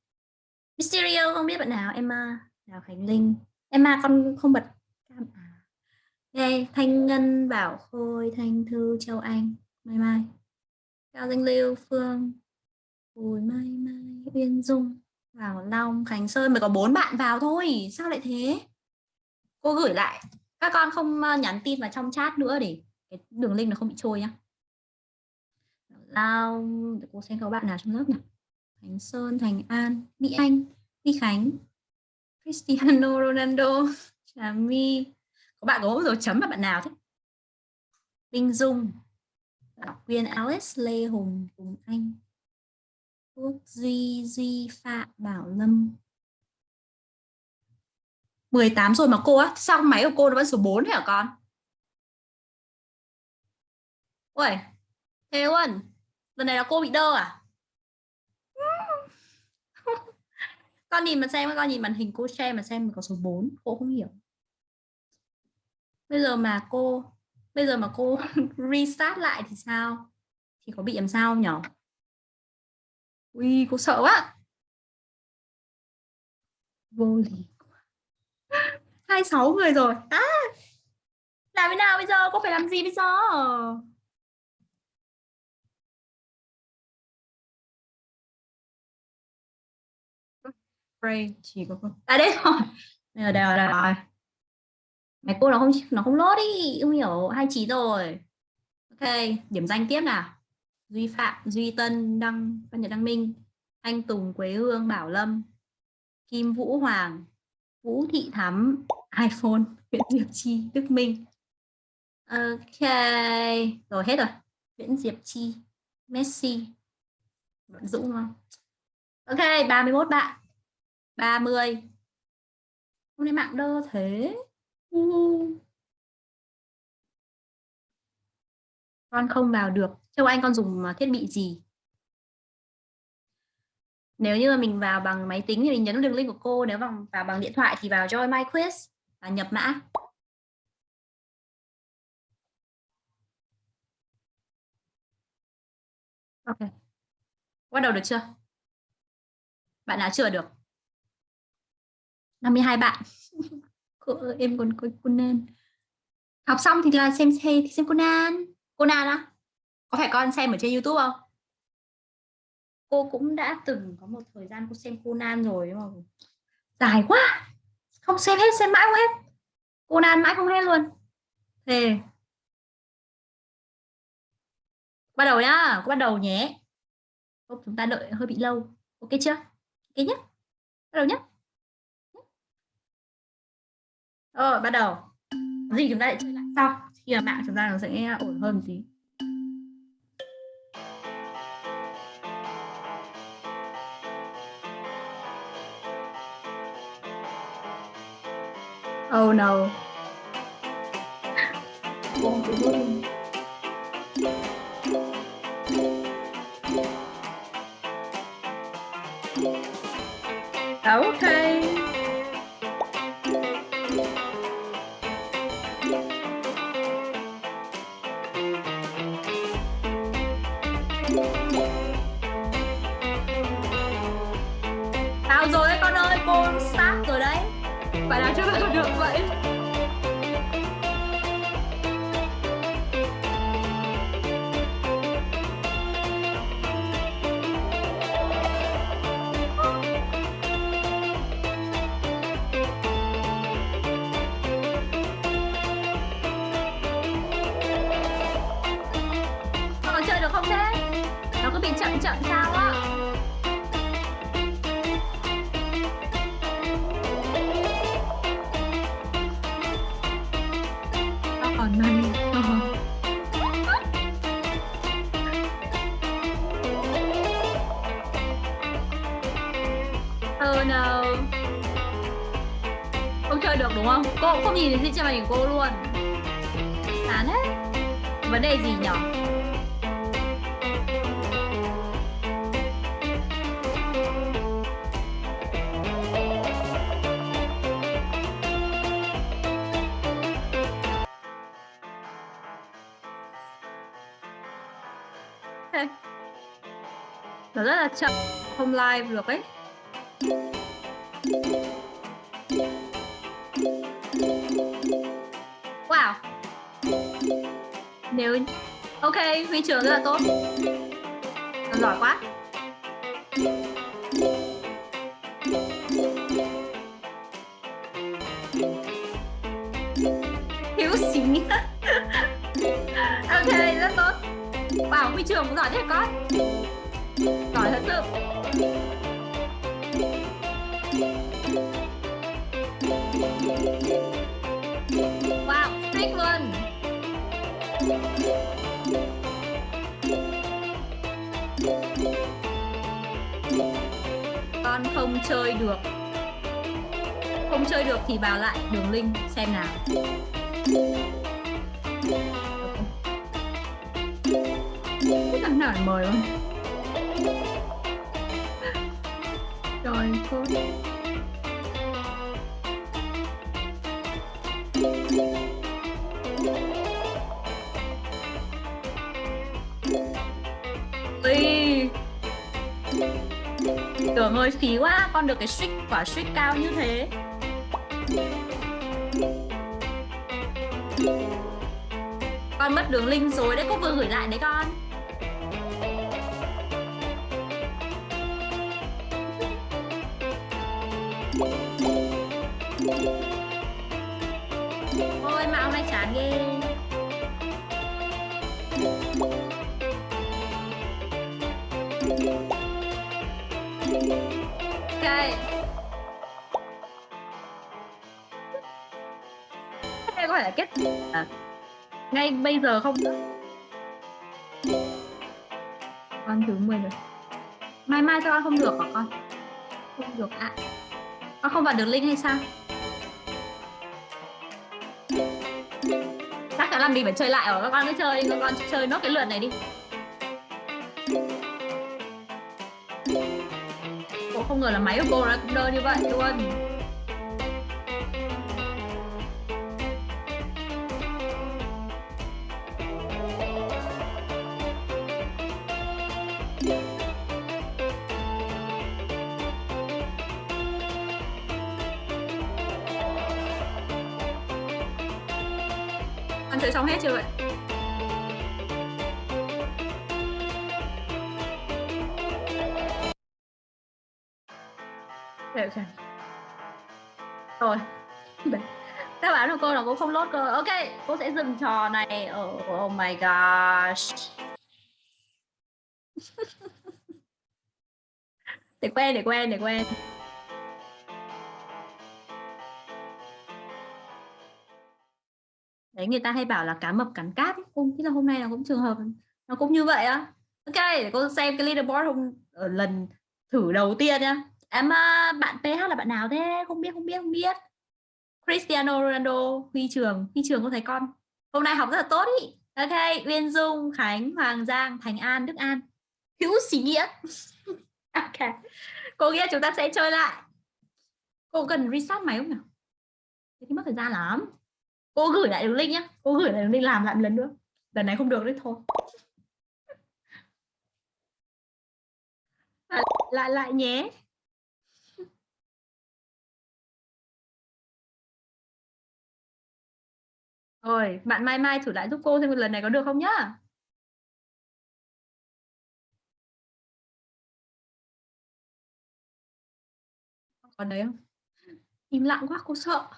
Mysterio, không biết bạn nào? Emma Đào Khánh Linh. Emma, con không bật cam à? Okay. Thanh Ngân, Bảo Khôi, Thanh Thư, Châu Anh. Mai Mai. Cao Danh Lưu, Phương. Bùi Mai Mai, Uyên Dung. Bảo Long Khánh Sơn mới có bốn bạn vào thôi. Sao lại thế? Cô gửi lại. Các con không ờ, nhắn tin vào trong chat nữa để cái đường link nó không bị trôi nhá. Long, để cô xem có bạn nào trong lớp nhỉ? Khánh Sơn Thành An Mỹ Anh Vi Khánh Cristiano Ronaldo Trà My. Có bạn có dấu chấm là bạn nào thế? Minh Dung Bảo Quyên Alice Lê Hùng Hùng anh. Quốc Duy Duy Phạm Bảo Lâm. 18 rồi mà cô á, sao máy của cô nó vẫn số 4 hả con? Ui thế luôn, lần này là cô bị đơ à? Con nhìn mà xem, con nhìn màn hình cô share mà xem có số 4 cô không hiểu. Bây giờ mà cô, bây giờ mà cô restart lại thì sao? Thì có bị làm sao không nhỉ ui cô sợ quá. Vô lý hai sáu người rồi. À. Làm thế nào bây giờ? Cô phải làm gì bây giờ? Pray chỉ có cô. À đây rồi. Đây rồi đây rồi, đây rồi. mày cô nó không nó không lốt đi không hiểu. Hai chín rồi. Ok điểm danh tiếp nào duy phạm, duy tân, đăng, văn nhật, đăng minh, anh tùng, quế hương, bảo lâm, kim vũ hoàng, vũ thị thắm, iphone, nguyễn diệp chi, đức minh. Ok, rồi hết rồi. Nguyễn diệp chi, messi. Vẫn dũng không? Ok 31 bạn. 30 hôm nay mạng đơ thế. Uh. Con không vào được. Theo Anh con dùng à, thiết bị gì? Nếu như mà mình vào bằng máy tính thì mình nhấn đường link của cô nếu bằng vào bằng điện thoại thì vào Join My Quiz và nhập mã. Ok. Bắt đầu được chưa? Bạn nào chưa được? 52 bạn. Cô ơi, em còn cô, cô nên. Học xong thì là xem xem xem Conan Conan á có phải con xem ở trên YouTube không? Cô cũng đã từng có một thời gian cô xem Conan rồi nhưng mà dài quá. Không xem hết xem mãi không hết. Conan mãi không hết luôn. Thề. Bắt đầu nhá bắt đầu nhé. Không, chúng ta đợi hơi bị lâu. Ok chưa? Ok nhé bắt đầu nhé rồi bắt đầu. Gì chúng ta lại chơi lại? Sau khi mà mạng chúng ta nó sẽ ổn hơn một tí Oh no. Okay. Hình cô luôn. Chán hết. Vấn đề gì nhỉ? Ok. Nó rất là chậm, không live được ấy. Nếu Ok, huy trường rất là tốt. Giỏi quá. Chơi được. Không chơi được thì vào lại đường link xem nào. Cái thằng nào mời không? Được cái streak quả streak cao như thế. Con mất đường link rồi đấy, Cô vừa gửi lại đấy con. Bây giờ không con thứ 10 rồi. Mai mai cho con không được hả con? Không được ạ. Con không vào được link hay sao? Chắc chắn là mình phải chơi lại rồi. Các con cứ chơi các con chơi nốt cái lượt này đi. Ủa, không ngờ là máy của cô nó cũng đơn như vậy luôn. Con xong hết chưa vậy? được rồi. Các bạn của cô là cô không lốt cơ. Ok, cô sẽ dừng trò này. Ở oh my gosh. Để quen để quen để quen. Đấy người ta hay bảo là cá mập cắn cát ấy. cô là hôm nay là cũng trường hợp nó cũng như vậy á. Ok để cô xem cái leaderboard hôm ở lần thử đầu tiên nhá. Em à, bạn PH là bạn nào thế? Không biết không biết không biết. Cristiano Ronaldo huy trường. Huy trường có thấy con? Hôm nay học rất là tốt ý. Ok Uyên Dung Khánh Hoàng Giang Thành An Đức An. Hữu sĩ nghĩa ok cô nghĩa chúng ta sẽ chơi lại. Cô cần reset máy không nhỉ? Thế thì mất thời gian lắm cô gửi lại đường link nhá. Cô gửi lại đường link làm lại một lần nữa. Lần này không được đấy thôi. Lại lại, lại nhé. Rồi bạn mai mai thử lại giúp cô xem lần này có được không nhá. Còn đấy không? Im lặng quá cô sợ.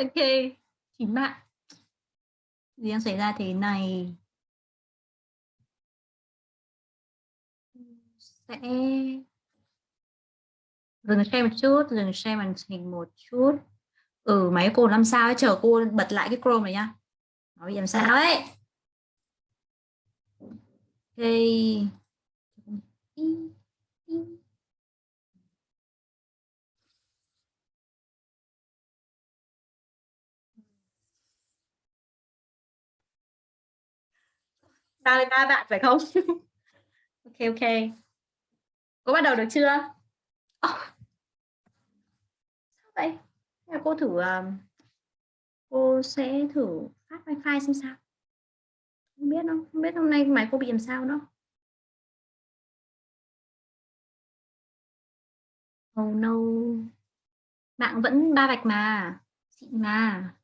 Ok chín bạn. Gì đang xảy ra thế này? Sẽ dừng share một chút, dừng share màn hình một chút. Ừ máy cô làm sao ấy? Chờ cô bật lại cái chrome này nhá. Nó bị làm sao ấy? Ok. Ba mươi ba bạn, phải không? Ok ok. Cô bắt đầu được chưa? Oh. sao vậy? Cô thử ờ, cô sẽ thử phát wifi xem sao. Không biết không không biết hôm nay máy cô bị làm sao đâu oh no. Mạng vẫn ba vạch mà, xịn mà.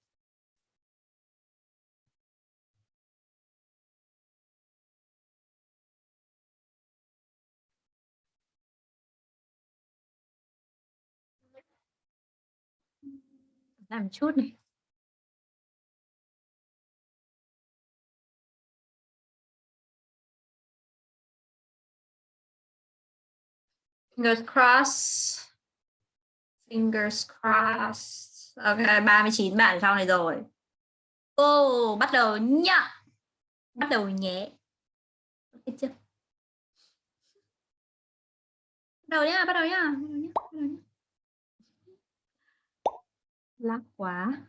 Làm chút này fingers crossed. Fingers crossed. Ok 39 bạn sau này rồi. Ô oh, bắt đầu nhá. Bắt đầu nhé. Ok chưa bắt đầu nhá bắt đầu nhá, bắt đầu nhá. Bắt đầu nhá lắc quá.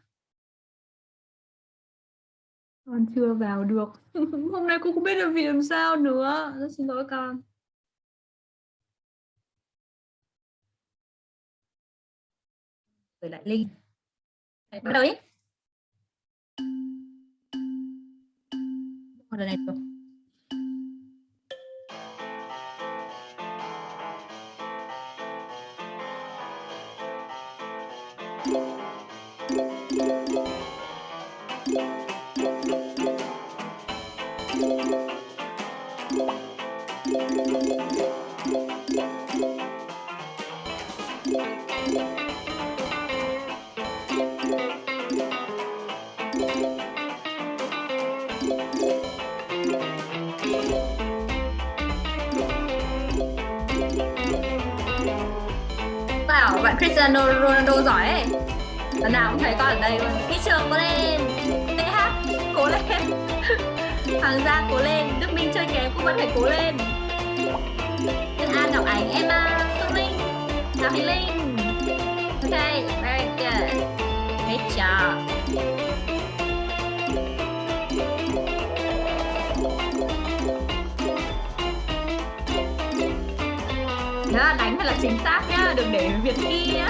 Con chưa vào được. Hôm nay cô không biết là vì làm sao nữa. Rất xin lỗi con. Gửi lại link Đấy, bắt đầu đi lần này bảo bạn Cristiano Ronaldo giỏi ấy. Lần nào cũng thấy con ở đây luôn. Đi trường cố lên. TH cố lên. Hoàng Gia cố lên. Đức Minh chơi kém cũng vẫn phải cố lên. Nhân An Ngọc Ánh Emma à, Phương Linh Đào Thị Linh. Ok, very good. Great job. Nhá đánh thật là chính xác nhá, đừng để việt y nhá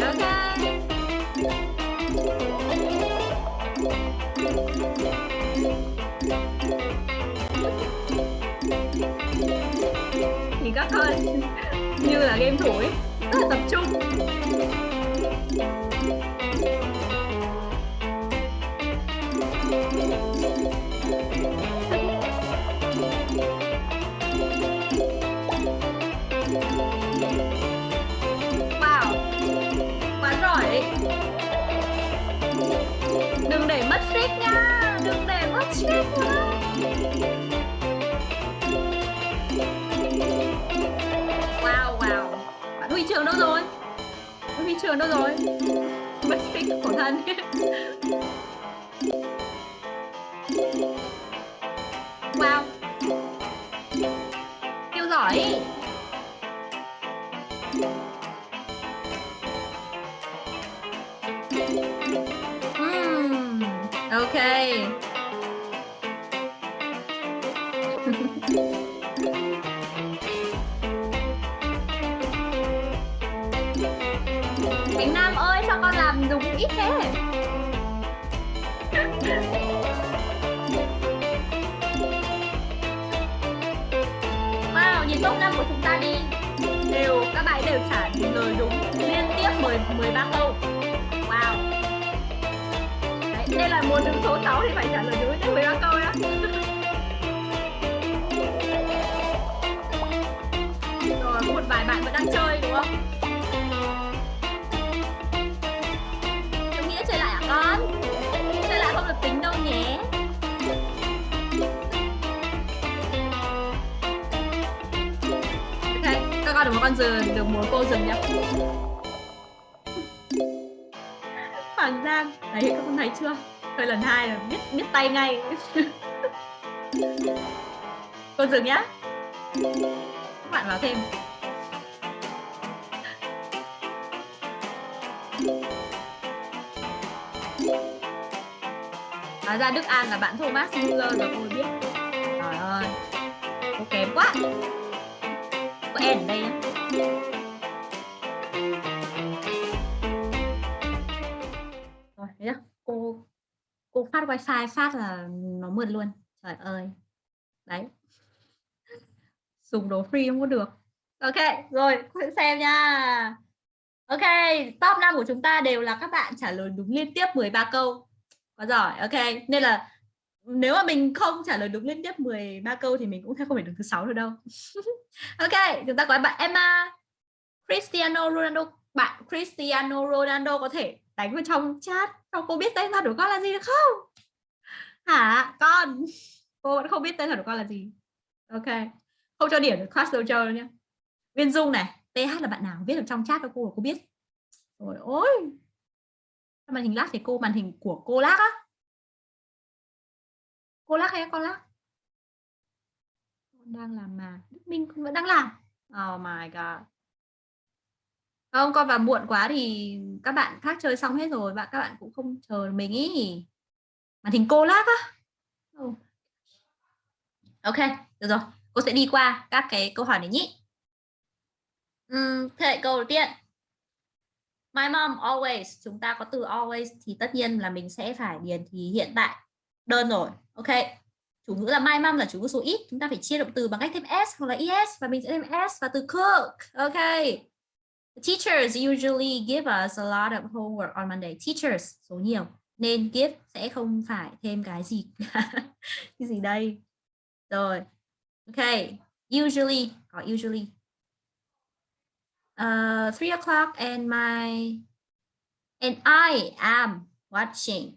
ok. Thì các con. Như là game thủ ấy rất là tập trung. Trường đâu rồi? Huy Trường đâu rồi? Mất tích khổ thân. Muốn đứng số 6 thì phải trả lời đúng đến 13 câu đó Rồi, có một vài bạn vẫn đang chơi đúng không? chúng nghĩ chơi lại à? hả con? Chơi lại không được tính đâu nhé Ok, các con đừng có con dừng, đừng muốn cô dừng nhá Hoàng Giang, đấy các con thấy chưa? Chơi lần hai là biết biết tay ngay. Cô dừng nhá. Các bạn vào thêm. Hóa ra Đức An là bạn Thomas Müller rồi cô biết. Trời ơi. Cô kém quá. Có N ở đây nhá. Phát wifi phát là nó mượt luôn. Trời ơi. Đấy. Dùng đồ free không có được. Ok, rồi, xem nha. Ok, top 5 của chúng ta đều là các bạn trả lời đúng liên tiếp 13 câu. Quá giỏi, ok. Nên là nếu mà mình không trả lời đúng liên tiếp 13 câu thì mình cũng sẽ không phải đứng thứ sáu được đâu. Ok, chúng ta có bạn Emma Cristiano Ronaldo. Bạn Cristiano Ronaldo có thể đánh vào trong chat. Sao cô biết tên thật của con là gì được không? Hả? Con. Cô vẫn không biết tên thật của con là gì. Ok. Không cho điểm được class dojo đâu nhé Viên Dung này TH là bạn nào? Viết được trong chat cho cô cô biết. Rồi, ôi. Màn hình lát thì cô, màn hình của cô lát á. Cô lắc hay con lắc con đang làm mà. Đức Minh cũng vẫn đang làm. Oh my god không con vào muộn quá thì các bạn khác chơi xong hết rồi và các bạn cũng không chờ mình ý. Màn hình cô lát á. Ok được rồi. Cô sẽ đi qua các cái câu hỏi này nhé. Uhm, thế câu đầu tiên. My mom always chúng ta có từ always thì tất nhiên là mình sẽ phải điền thì hiện tại đơn rồi. Ok. Chủ ngữ là my mom là chủ ngữ số ít chúng ta phải chia động từ bằng cách thêm s hoặc là es và mình sẽ thêm s và từ cook. Ok teachers usually give us a lot of homework on Monday teachers số nhiều nên give sẽ không phải thêm cái gì cái gì đây rồi ok usually có usually uh, three o'clock and my and I am watching.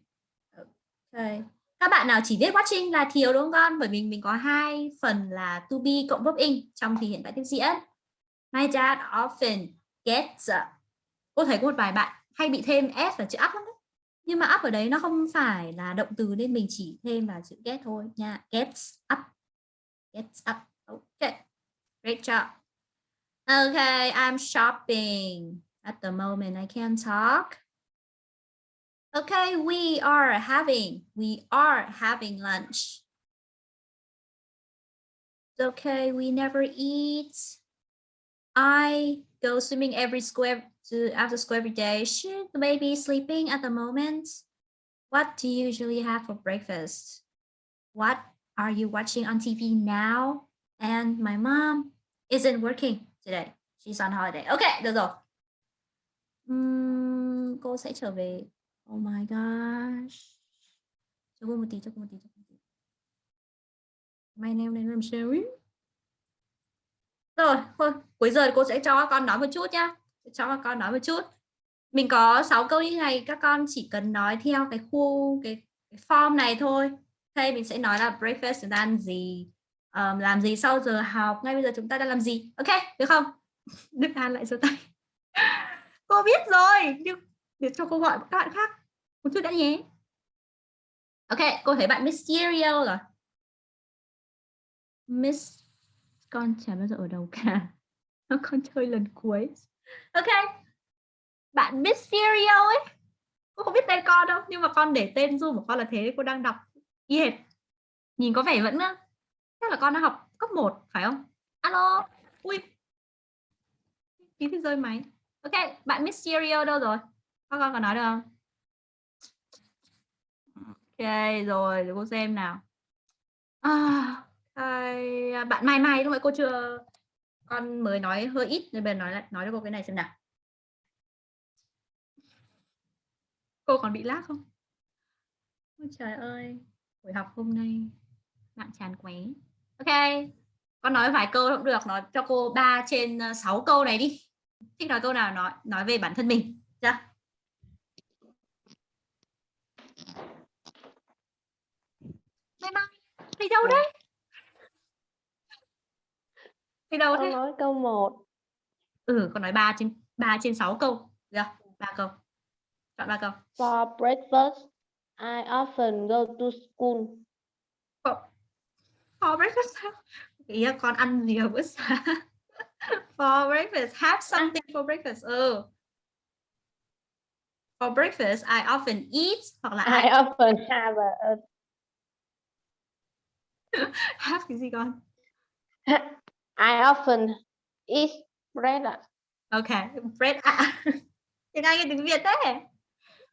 Okay. Các bạn nào chỉ viết watching là thiếu đúng không con? Bởi vì mình có hai phần là to be cộng verb in trong thì hiện tại tiếp diễn. My dad often gets up. Cô thấy có một vài bạn hay bị thêm s và chữ up lắm đấy. Nhưng mà up ở đấy nó không phải là động từ nên mình chỉ thêm vào chữ get thôi nha. Gets up. Gets up. Ok. Great job. Okay, I'm shopping. At the moment, I can't talk. Okay, we are having, we are having lunch. Okay, we never eat. I go swimming every square to after school every day. Should the baby sleeping at the moment? What do you usually have for breakfast? What are you watching on TV now? And my mom isn't working today. She's on holiday. Okay, được rồi. Uhm, cô sẽ trở về. Oh my gosh. Cho cô một tí, cho cô một tí, cho cô một tí. My em is làm? Rồi, thôi, cuối giờ cô sẽ cho các con nói một chút nhá. Cho các con nói một chút. Mình có 6 câu như này, các con chỉ cần nói theo cái khu cái, cái form này thôi. Đây mình sẽ nói là breakfast là ăn gì, um, làm gì sau giờ học, ngay bây giờ chúng ta đang làm gì. Ok, được không? Đức An lại giơ tay. cô biết rồi, nhưng để cho cô gọi các bạn khác một chút đã nhé. Ok, cô thấy bạn Mysterio rồi. Miss con chả bao giờ ở đầu cả. Con chơi lần cuối. Ok. Bạn biết Serial ấy. Cô không biết tên con đâu, nhưng mà con để tên du của con là thế, cô đang đọc y hệt. Nhìn có vẻ vẫn chắc là con đang học cấp 1 phải không? Alo. Ui. Tí thì rơi máy. Ok, bạn biết Serial đâu rồi? con con có nói được không? Ok, rồi để cô xem nào. À, ai, bạn Mai Mai lúc nãy cô chưa con mới nói hơi ít nên bây giờ nói lại nói cho cô cái này xem nào. Cô còn bị lag không? Ôi trời ơi, buổi học hôm nay bạn chán quá. Ok, con nói vài câu cũng được, nói cho cô 3 trên 6 câu này đi. Thích nói câu nào nói nói về bản thân mình, chưa? Mai Mai, đi đâu đấy? Đi đâu Con thế? nói câu 1. Ừ, con nói 3 trên 3 trên 6 câu. Được, 3 câu. Chọn 3 câu. For breakfast, I often go to school. For breakfast? Ý là con ăn gì ở bữa sáng? For breakfast, have something for breakfast. Ừ. For breakfast, I often eat hoặc là I I often have a, have cái gì con? I often eat bread. ạ. Ok, bread. À. Tiếng Anh hay tiếng Việt thế?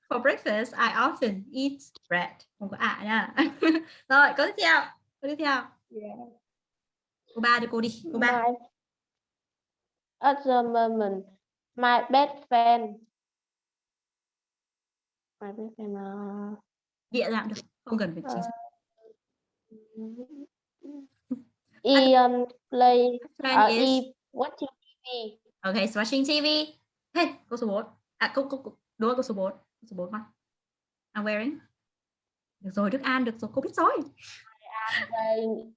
For breakfast, I often eat bread. Không có ạ nha. Rồi, câu tiếp theo. Câu tiếp theo. Cô ba cho cô đi. Cô ba. My, at the moment, my best friend. My best friend. Uh, Địa dạng được. Không cần phải chính xác. Ian play Friend uh, is e watching TV. Ok, watching TV. Hey, câu số 4. À, câu, câu đúng rồi, câu số 4. Câu số 4 con. I'm wearing. Được rồi, Đức An, được rồi, cô biết rồi. Playing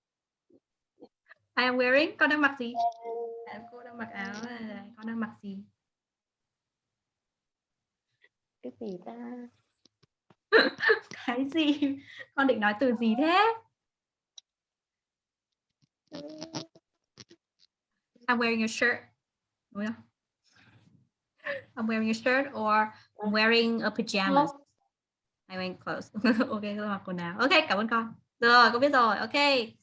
I am wearing. Con đang mặc gì? À, cô đang mặc áo. à, Con đang mặc gì? cái gì ta? Cái gì? Con định nói từ gì thế? I'm wearing a shirt. I'm wearing a shirt or I'm wearing a pajamas. I'm wearing clothes. ok, tôi mặc quần áo. Ok, cảm ơn con. Rồi, con biết rồi. Ok,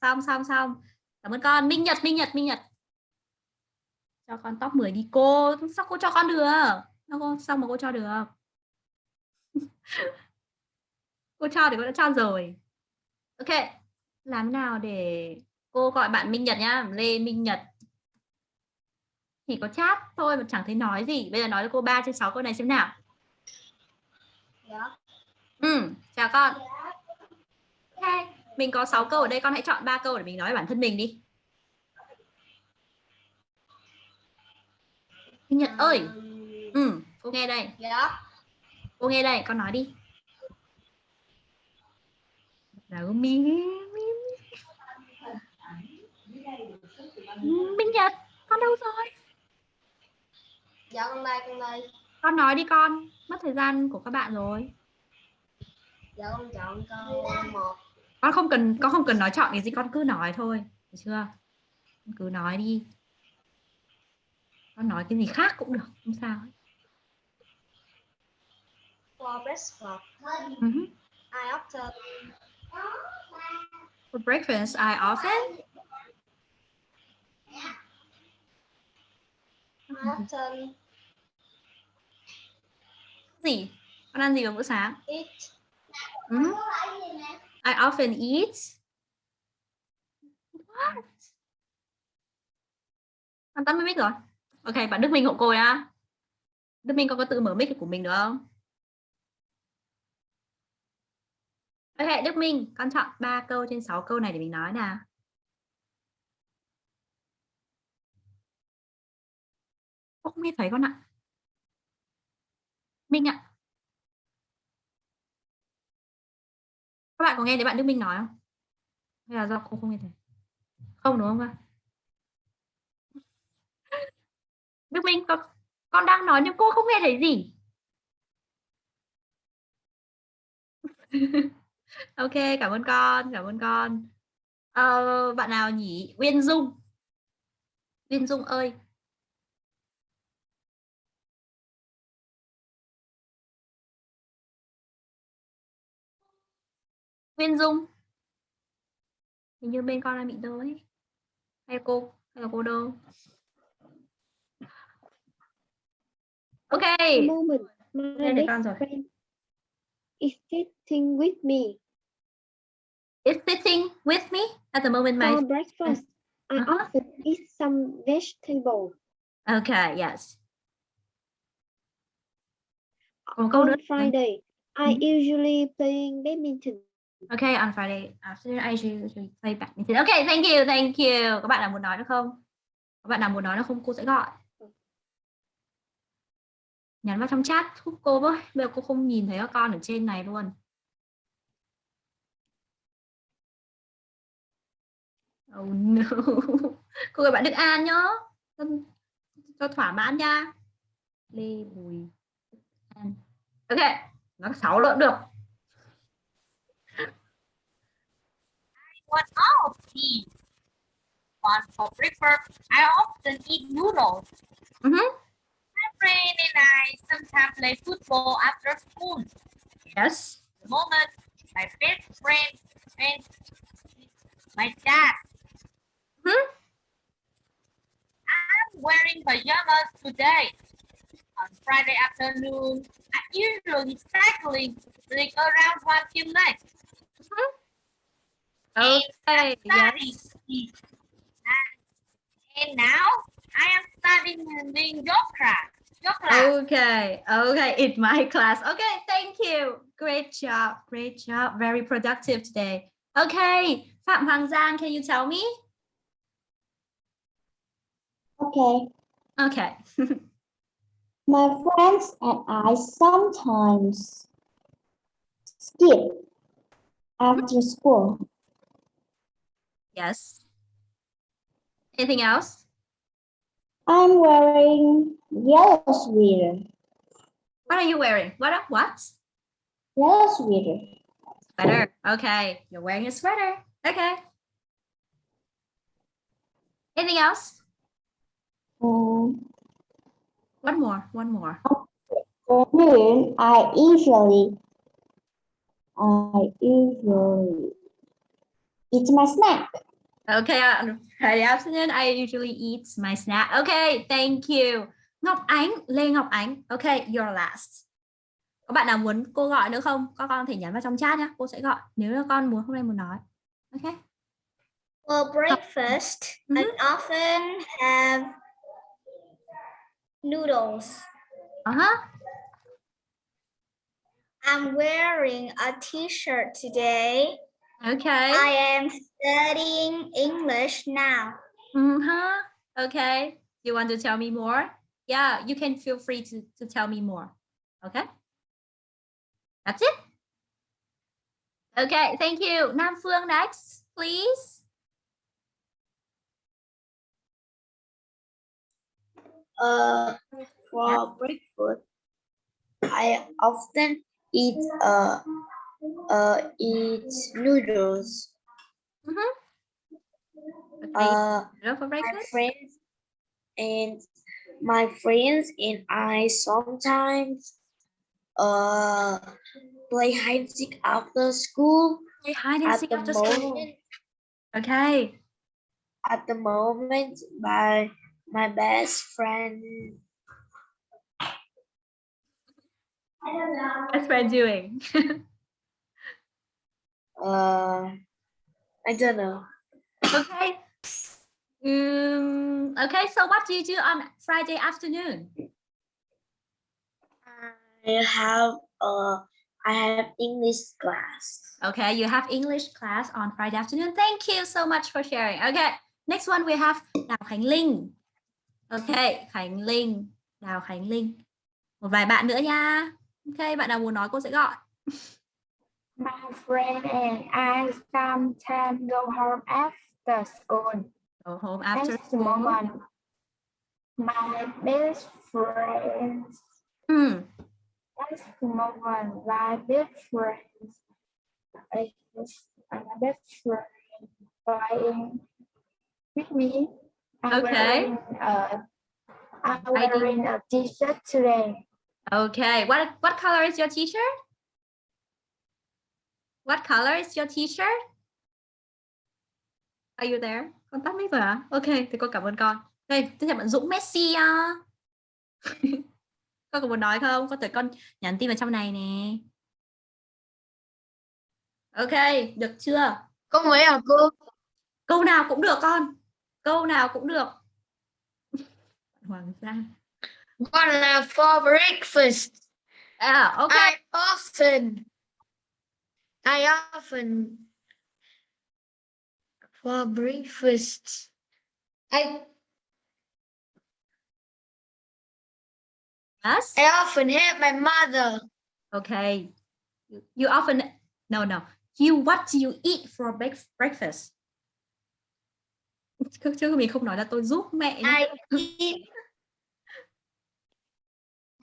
xong, xong, xong. Cảm ơn con. Minh Nhật, Minh Nhật, Minh Nhật. Cho con top 10 đi cô. Sao cô cho con được? Sao mà cô cho được? cô cho thì cô đã cho rồi. Ok, làm thế nào để cô gọi bạn Minh Nhật nhá, Lê Minh Nhật. Chỉ có chat thôi mà chẳng thấy nói gì. Bây giờ nói cho cô 3 trên 6 câu này xem nào. Dạ. Ừ, chào con. okay. mình có 6 câu ở đây, con hãy chọn 3 câu để mình nói bản thân mình đi. Nhật ơi. Ừ, cô nghe đây. Dạ. Cô nghe đây, con nói đi. Đâu mi mi Minh Nhật, con đâu rồi? Dạ con đây, con đây. Con nói đi con, mất thời gian của các bạn rồi. Dạ con chọn câu một. Con không cần con không cần nói chọn cái gì, con cứ nói thôi, được chưa? Con cứ nói đi. Con nói cái gì khác cũng được, không sao. For breakfast, hứ. I often For breakfast, I often I often gì? Con ăn gì vào bữa sáng? eat Ừ hứ. I often eat. What? Con tắt mic rồi. Ok, bạn Đức Minh hộ cô nhá. Đức Minh con có tự mở mic của mình được không? Ok, Đức Minh, con chọn 3 câu trên 6 câu này để mình nói nào. Cô không nghe thấy con ạ. Minh ạ. Các bạn có nghe thấy bạn Đức Minh nói không? Hay là do cô không nghe thấy? Không đúng không ạ? Đức Minh con, con đang nói nhưng cô không nghe thấy gì. ok, cảm ơn con, cảm ơn con. Ờ, bạn nào nhỉ? Uyên Dung. Uyên Dung ơi. Uyên Dung. Hình như bên con đang bị đơ ấy. Hay cô? Hay là cô đơ? Ok. moment. My con rồi. friend is sitting with me Is sitting with me at the moment, my for breakfast. I Uh-huh. often eat some vegetable. Okay, yes. On Friday, I Mhm. usually playing badminton. Okay, on Friday after I usually play badminton. Okay, thank you, thank you. Các bạn nào muốn nói được không? Các bạn nào muốn nói được không? Cô sẽ gọi. Nhắn vào trong chat giúp cô với. Bây giờ cô không nhìn thấy các con ở trên này luôn. Oh no. Cô gọi bạn Đức An nhá. Cho, cho thỏa mãn nha. Lê Bùi An. Ok, nó sáu lợn được. Want all of these. One for breakfast, I often eat noodles. Mhm. My friend and I sometimes play football after school. Yes. The moment, my best friend, is my dad. Mhm. I'm wearing pajamas today. On Friday afternoon, I usually cycling like around one kilometer. Okay. Yes. And, and now I am studying in yoga class. Yoga class. Okay. Okay. It's my class. Okay. Thank you. Great job. Great job. Very productive today. Okay. Phạm Hoàng Giang, can you tell me? Okay. Okay. My friends and I sometimes skip after school. Yes. Anything else? I'm wearing yellow sweater. What are you wearing? What? What? Yellow sweater. Sweater. Okay. You're wearing a sweater. Okay. Anything else? Um, One more. One more. for noon, I usually, I usually eat my snack. Okay, on Friday afternoon, I usually eat my snack. Okay, thank you. Ngọc Ánh, Lê Ngọc Ánh. Okay, you're last. Có bạn nào muốn cô gọi nữa không? Các con thể nhắn vào trong chat nhé. Cô sẽ gọi nếu là con muốn hôm nay muốn nói. Okay. For breakfast, I often have noodles. Uh-huh. I'm wearing a t-shirt today. Okay. I am studying English now. Uh-huh. Okay. You want to tell me more? Yeah, you can feel free to, to tell me more. Okay. That's it. Okay, thank you. Nam Phương next, please. Uh, for breakfast, I often eat uh, uh, eat noodles. Okay. Uh, Hello for my friends and my friends and I sometimes uh play hide and seek after school. Play hide and seek the after school. Okay. at the moment, my my best friend. What's friend doing? Uh, I don't know. okay. Um, okay, so what do you do on Friday afternoon? I have uh I have English class. Okay, you have English class on Friday afternoon. Thank you so much for sharing. Okay, next one we have Đào Khánh Linh. Okay, Khánh Linh. Đào Khánh Linh. Một vài bạn nữa nha. Ok, bạn nào muốn nói cô sẽ gọi. My friend and I sometimes go home after school. Go home after school. moment, my best friend. Hmm. Next moment, my best friend is my best friend playing with me. I'm Okay. wearing a, I'm wearing a t-shirt today. Okay. What what color is your t-shirt? What color is your t-shirt? Are you there? Con tắt mic rồi hả? Ok, thì con cảm ơn con. Đây, tiếp theo bạn Dũng Messi à. con có muốn nói không? Con tới con nhắn tin vào trong này nè. Ok, được chưa? Có mấy à cô? Câu nào cũng được con. Câu nào cũng được. Hoàng Gia. Con là for breakfast. À, ok. I often, I often for breakfast. I Yes. I often help my mother. Okay. You, often no no. You what do you eat for break, breakfast? Chứ, chứ mình không nói là tôi giúp mẹ. I eat.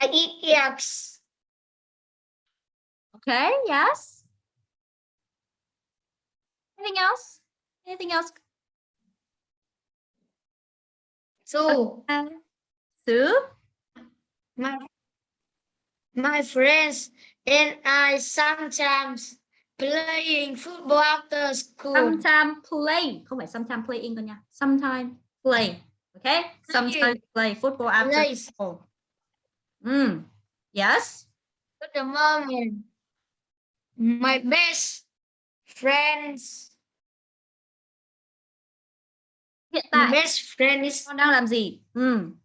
I eat eggs. Okay, yes. Anything else? Anything else? So Uh, soup? my my friends and I sometimes playing football after school. Sometimes play. Không phải sometimes playing con nha. Sometimes play. Okay? Sometimes play football after Play. school. Mm. Yes. At the moment, my best friends, Hiện my tại best friend is con đang làm gì? Mm.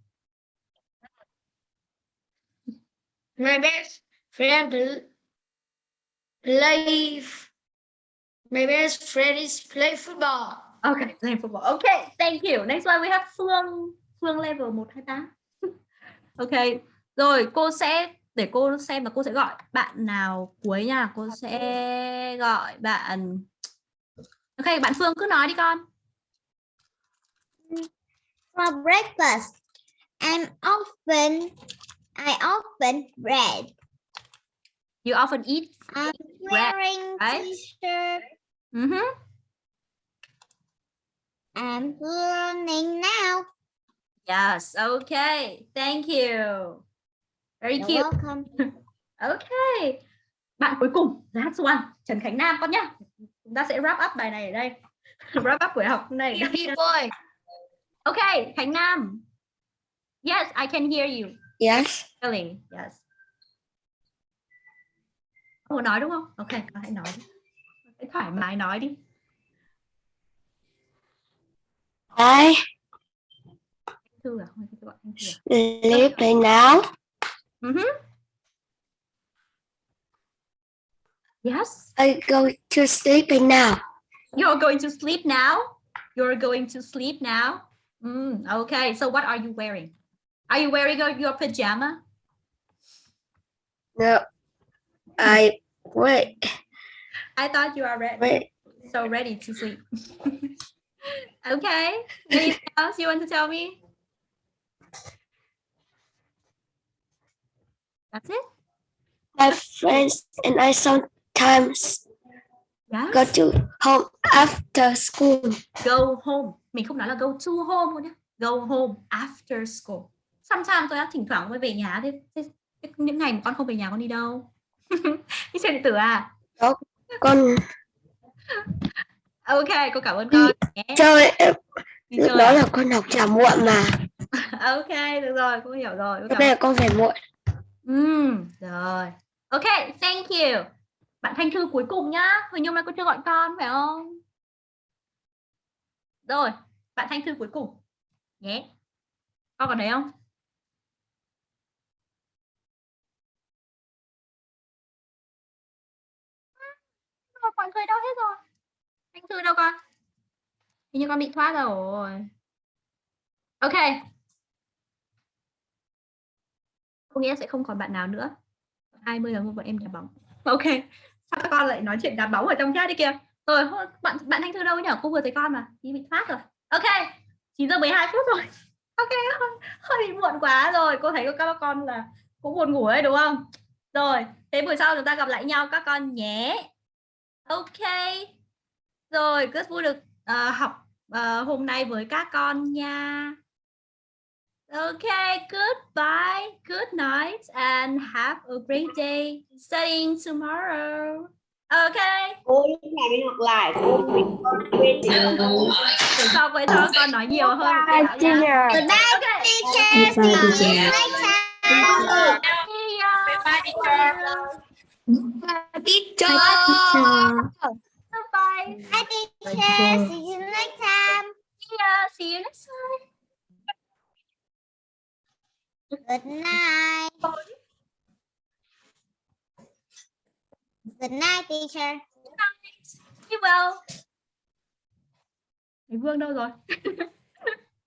my best friend pl- play. My best friend is play football. Okay, playing football. Okay, thank you. Next one we have Phương. Phương level 128. ok. Rồi cô sẽ để cô xem và cô sẽ gọi bạn nào cuối nha. Cô sẽ gọi bạn Ok, bạn Phương cứ nói đi con. For breakfast, I'm often, I often bread. You often eat. I'm Bread, wearing right? t-shirt. Mhm. I'm learning now. Yes, okay. Thank you. Very You're cute. welcome. Ok. Bạn cuối cùng, last one, Trần Khánh Nam con nhá. Chúng ta sẽ wrap up bài này ở đây. wrap up buổi học hôm nay. ở đây. Beauty boy. Okay, Khánh Nam. Yes, I can hear you. Yes. Really, yes. Muốn nói đúng không? Ok, hãy nói đi. Hãy thoải mái nói đi. I Thư à? À? now. Mhm. Yes, I go to sleep now. you're going to sleep now. You're going to sleep now. Mm, okay, so what are you wearing? Are you wearing your, your pajama? No. I wait. I thought you are ready. Wait. so ready to sleep. okay. Anything else you want to tell me? That's it? My friends and I sometimes Yes. go to home after school. Go home. Mình không nói là go to home luôn nhé. Go home after school. Sometimes tôi đã thỉnh thoảng mới về nhà thế, thế, thế những ngày mà con không về nhà con đi đâu? đi chơi điện tử à? Con Ok, cô cảm ơn con. nhé. chơi lúc chơi đó à? là con học trả muộn mà. Ok, được rồi, cô hiểu rồi. Cô cảm đây là con về muộn. Ừm, rồi. Ok, thank you. Bạn Thanh Thư cuối cùng nhá. Huỳnh Nhung mai cô chưa gọi con phải không? Rồi, bạn Thanh Thư cuối cùng. Nhé. Con còn đấy không? Rồi, mọi người đâu hết rồi? Thanh Thư đâu con? Hình như con bị thoát rồi. Ok. có nghĩa sẽ không còn bạn nào nữa 20 giờ bọn em đá bóng ok sao các con lại nói chuyện đá bóng ở trong chat đi kìa? Rồi bạn bạn thanh thư đâu nhỉ cô vừa thấy con mà đi bị phát rồi. Ok 9 giờ 12 phút rồi. Ok hơi, hơi bị muộn quá rồi. Cô thấy các con là cũng buồn ngủ ấy đúng không? Rồi thế buổi sau chúng ta gặp lại nhau các con nhé. Ok. Rồi rất vui được uh, học uh, hôm nay với các con nha. Okay, goodbye, good night, and have a great day studying tomorrow. Okay, cô lúc nào đi học lại cô quên sau với thơ con nói nhiều hơn. Bye, Bảo nha. teacher. Okay. teacher. Bye teacher. teacher Bye. Teacher see you next time See you next time. Good night good night teacher Be well. Thầy Vương đâu rồi?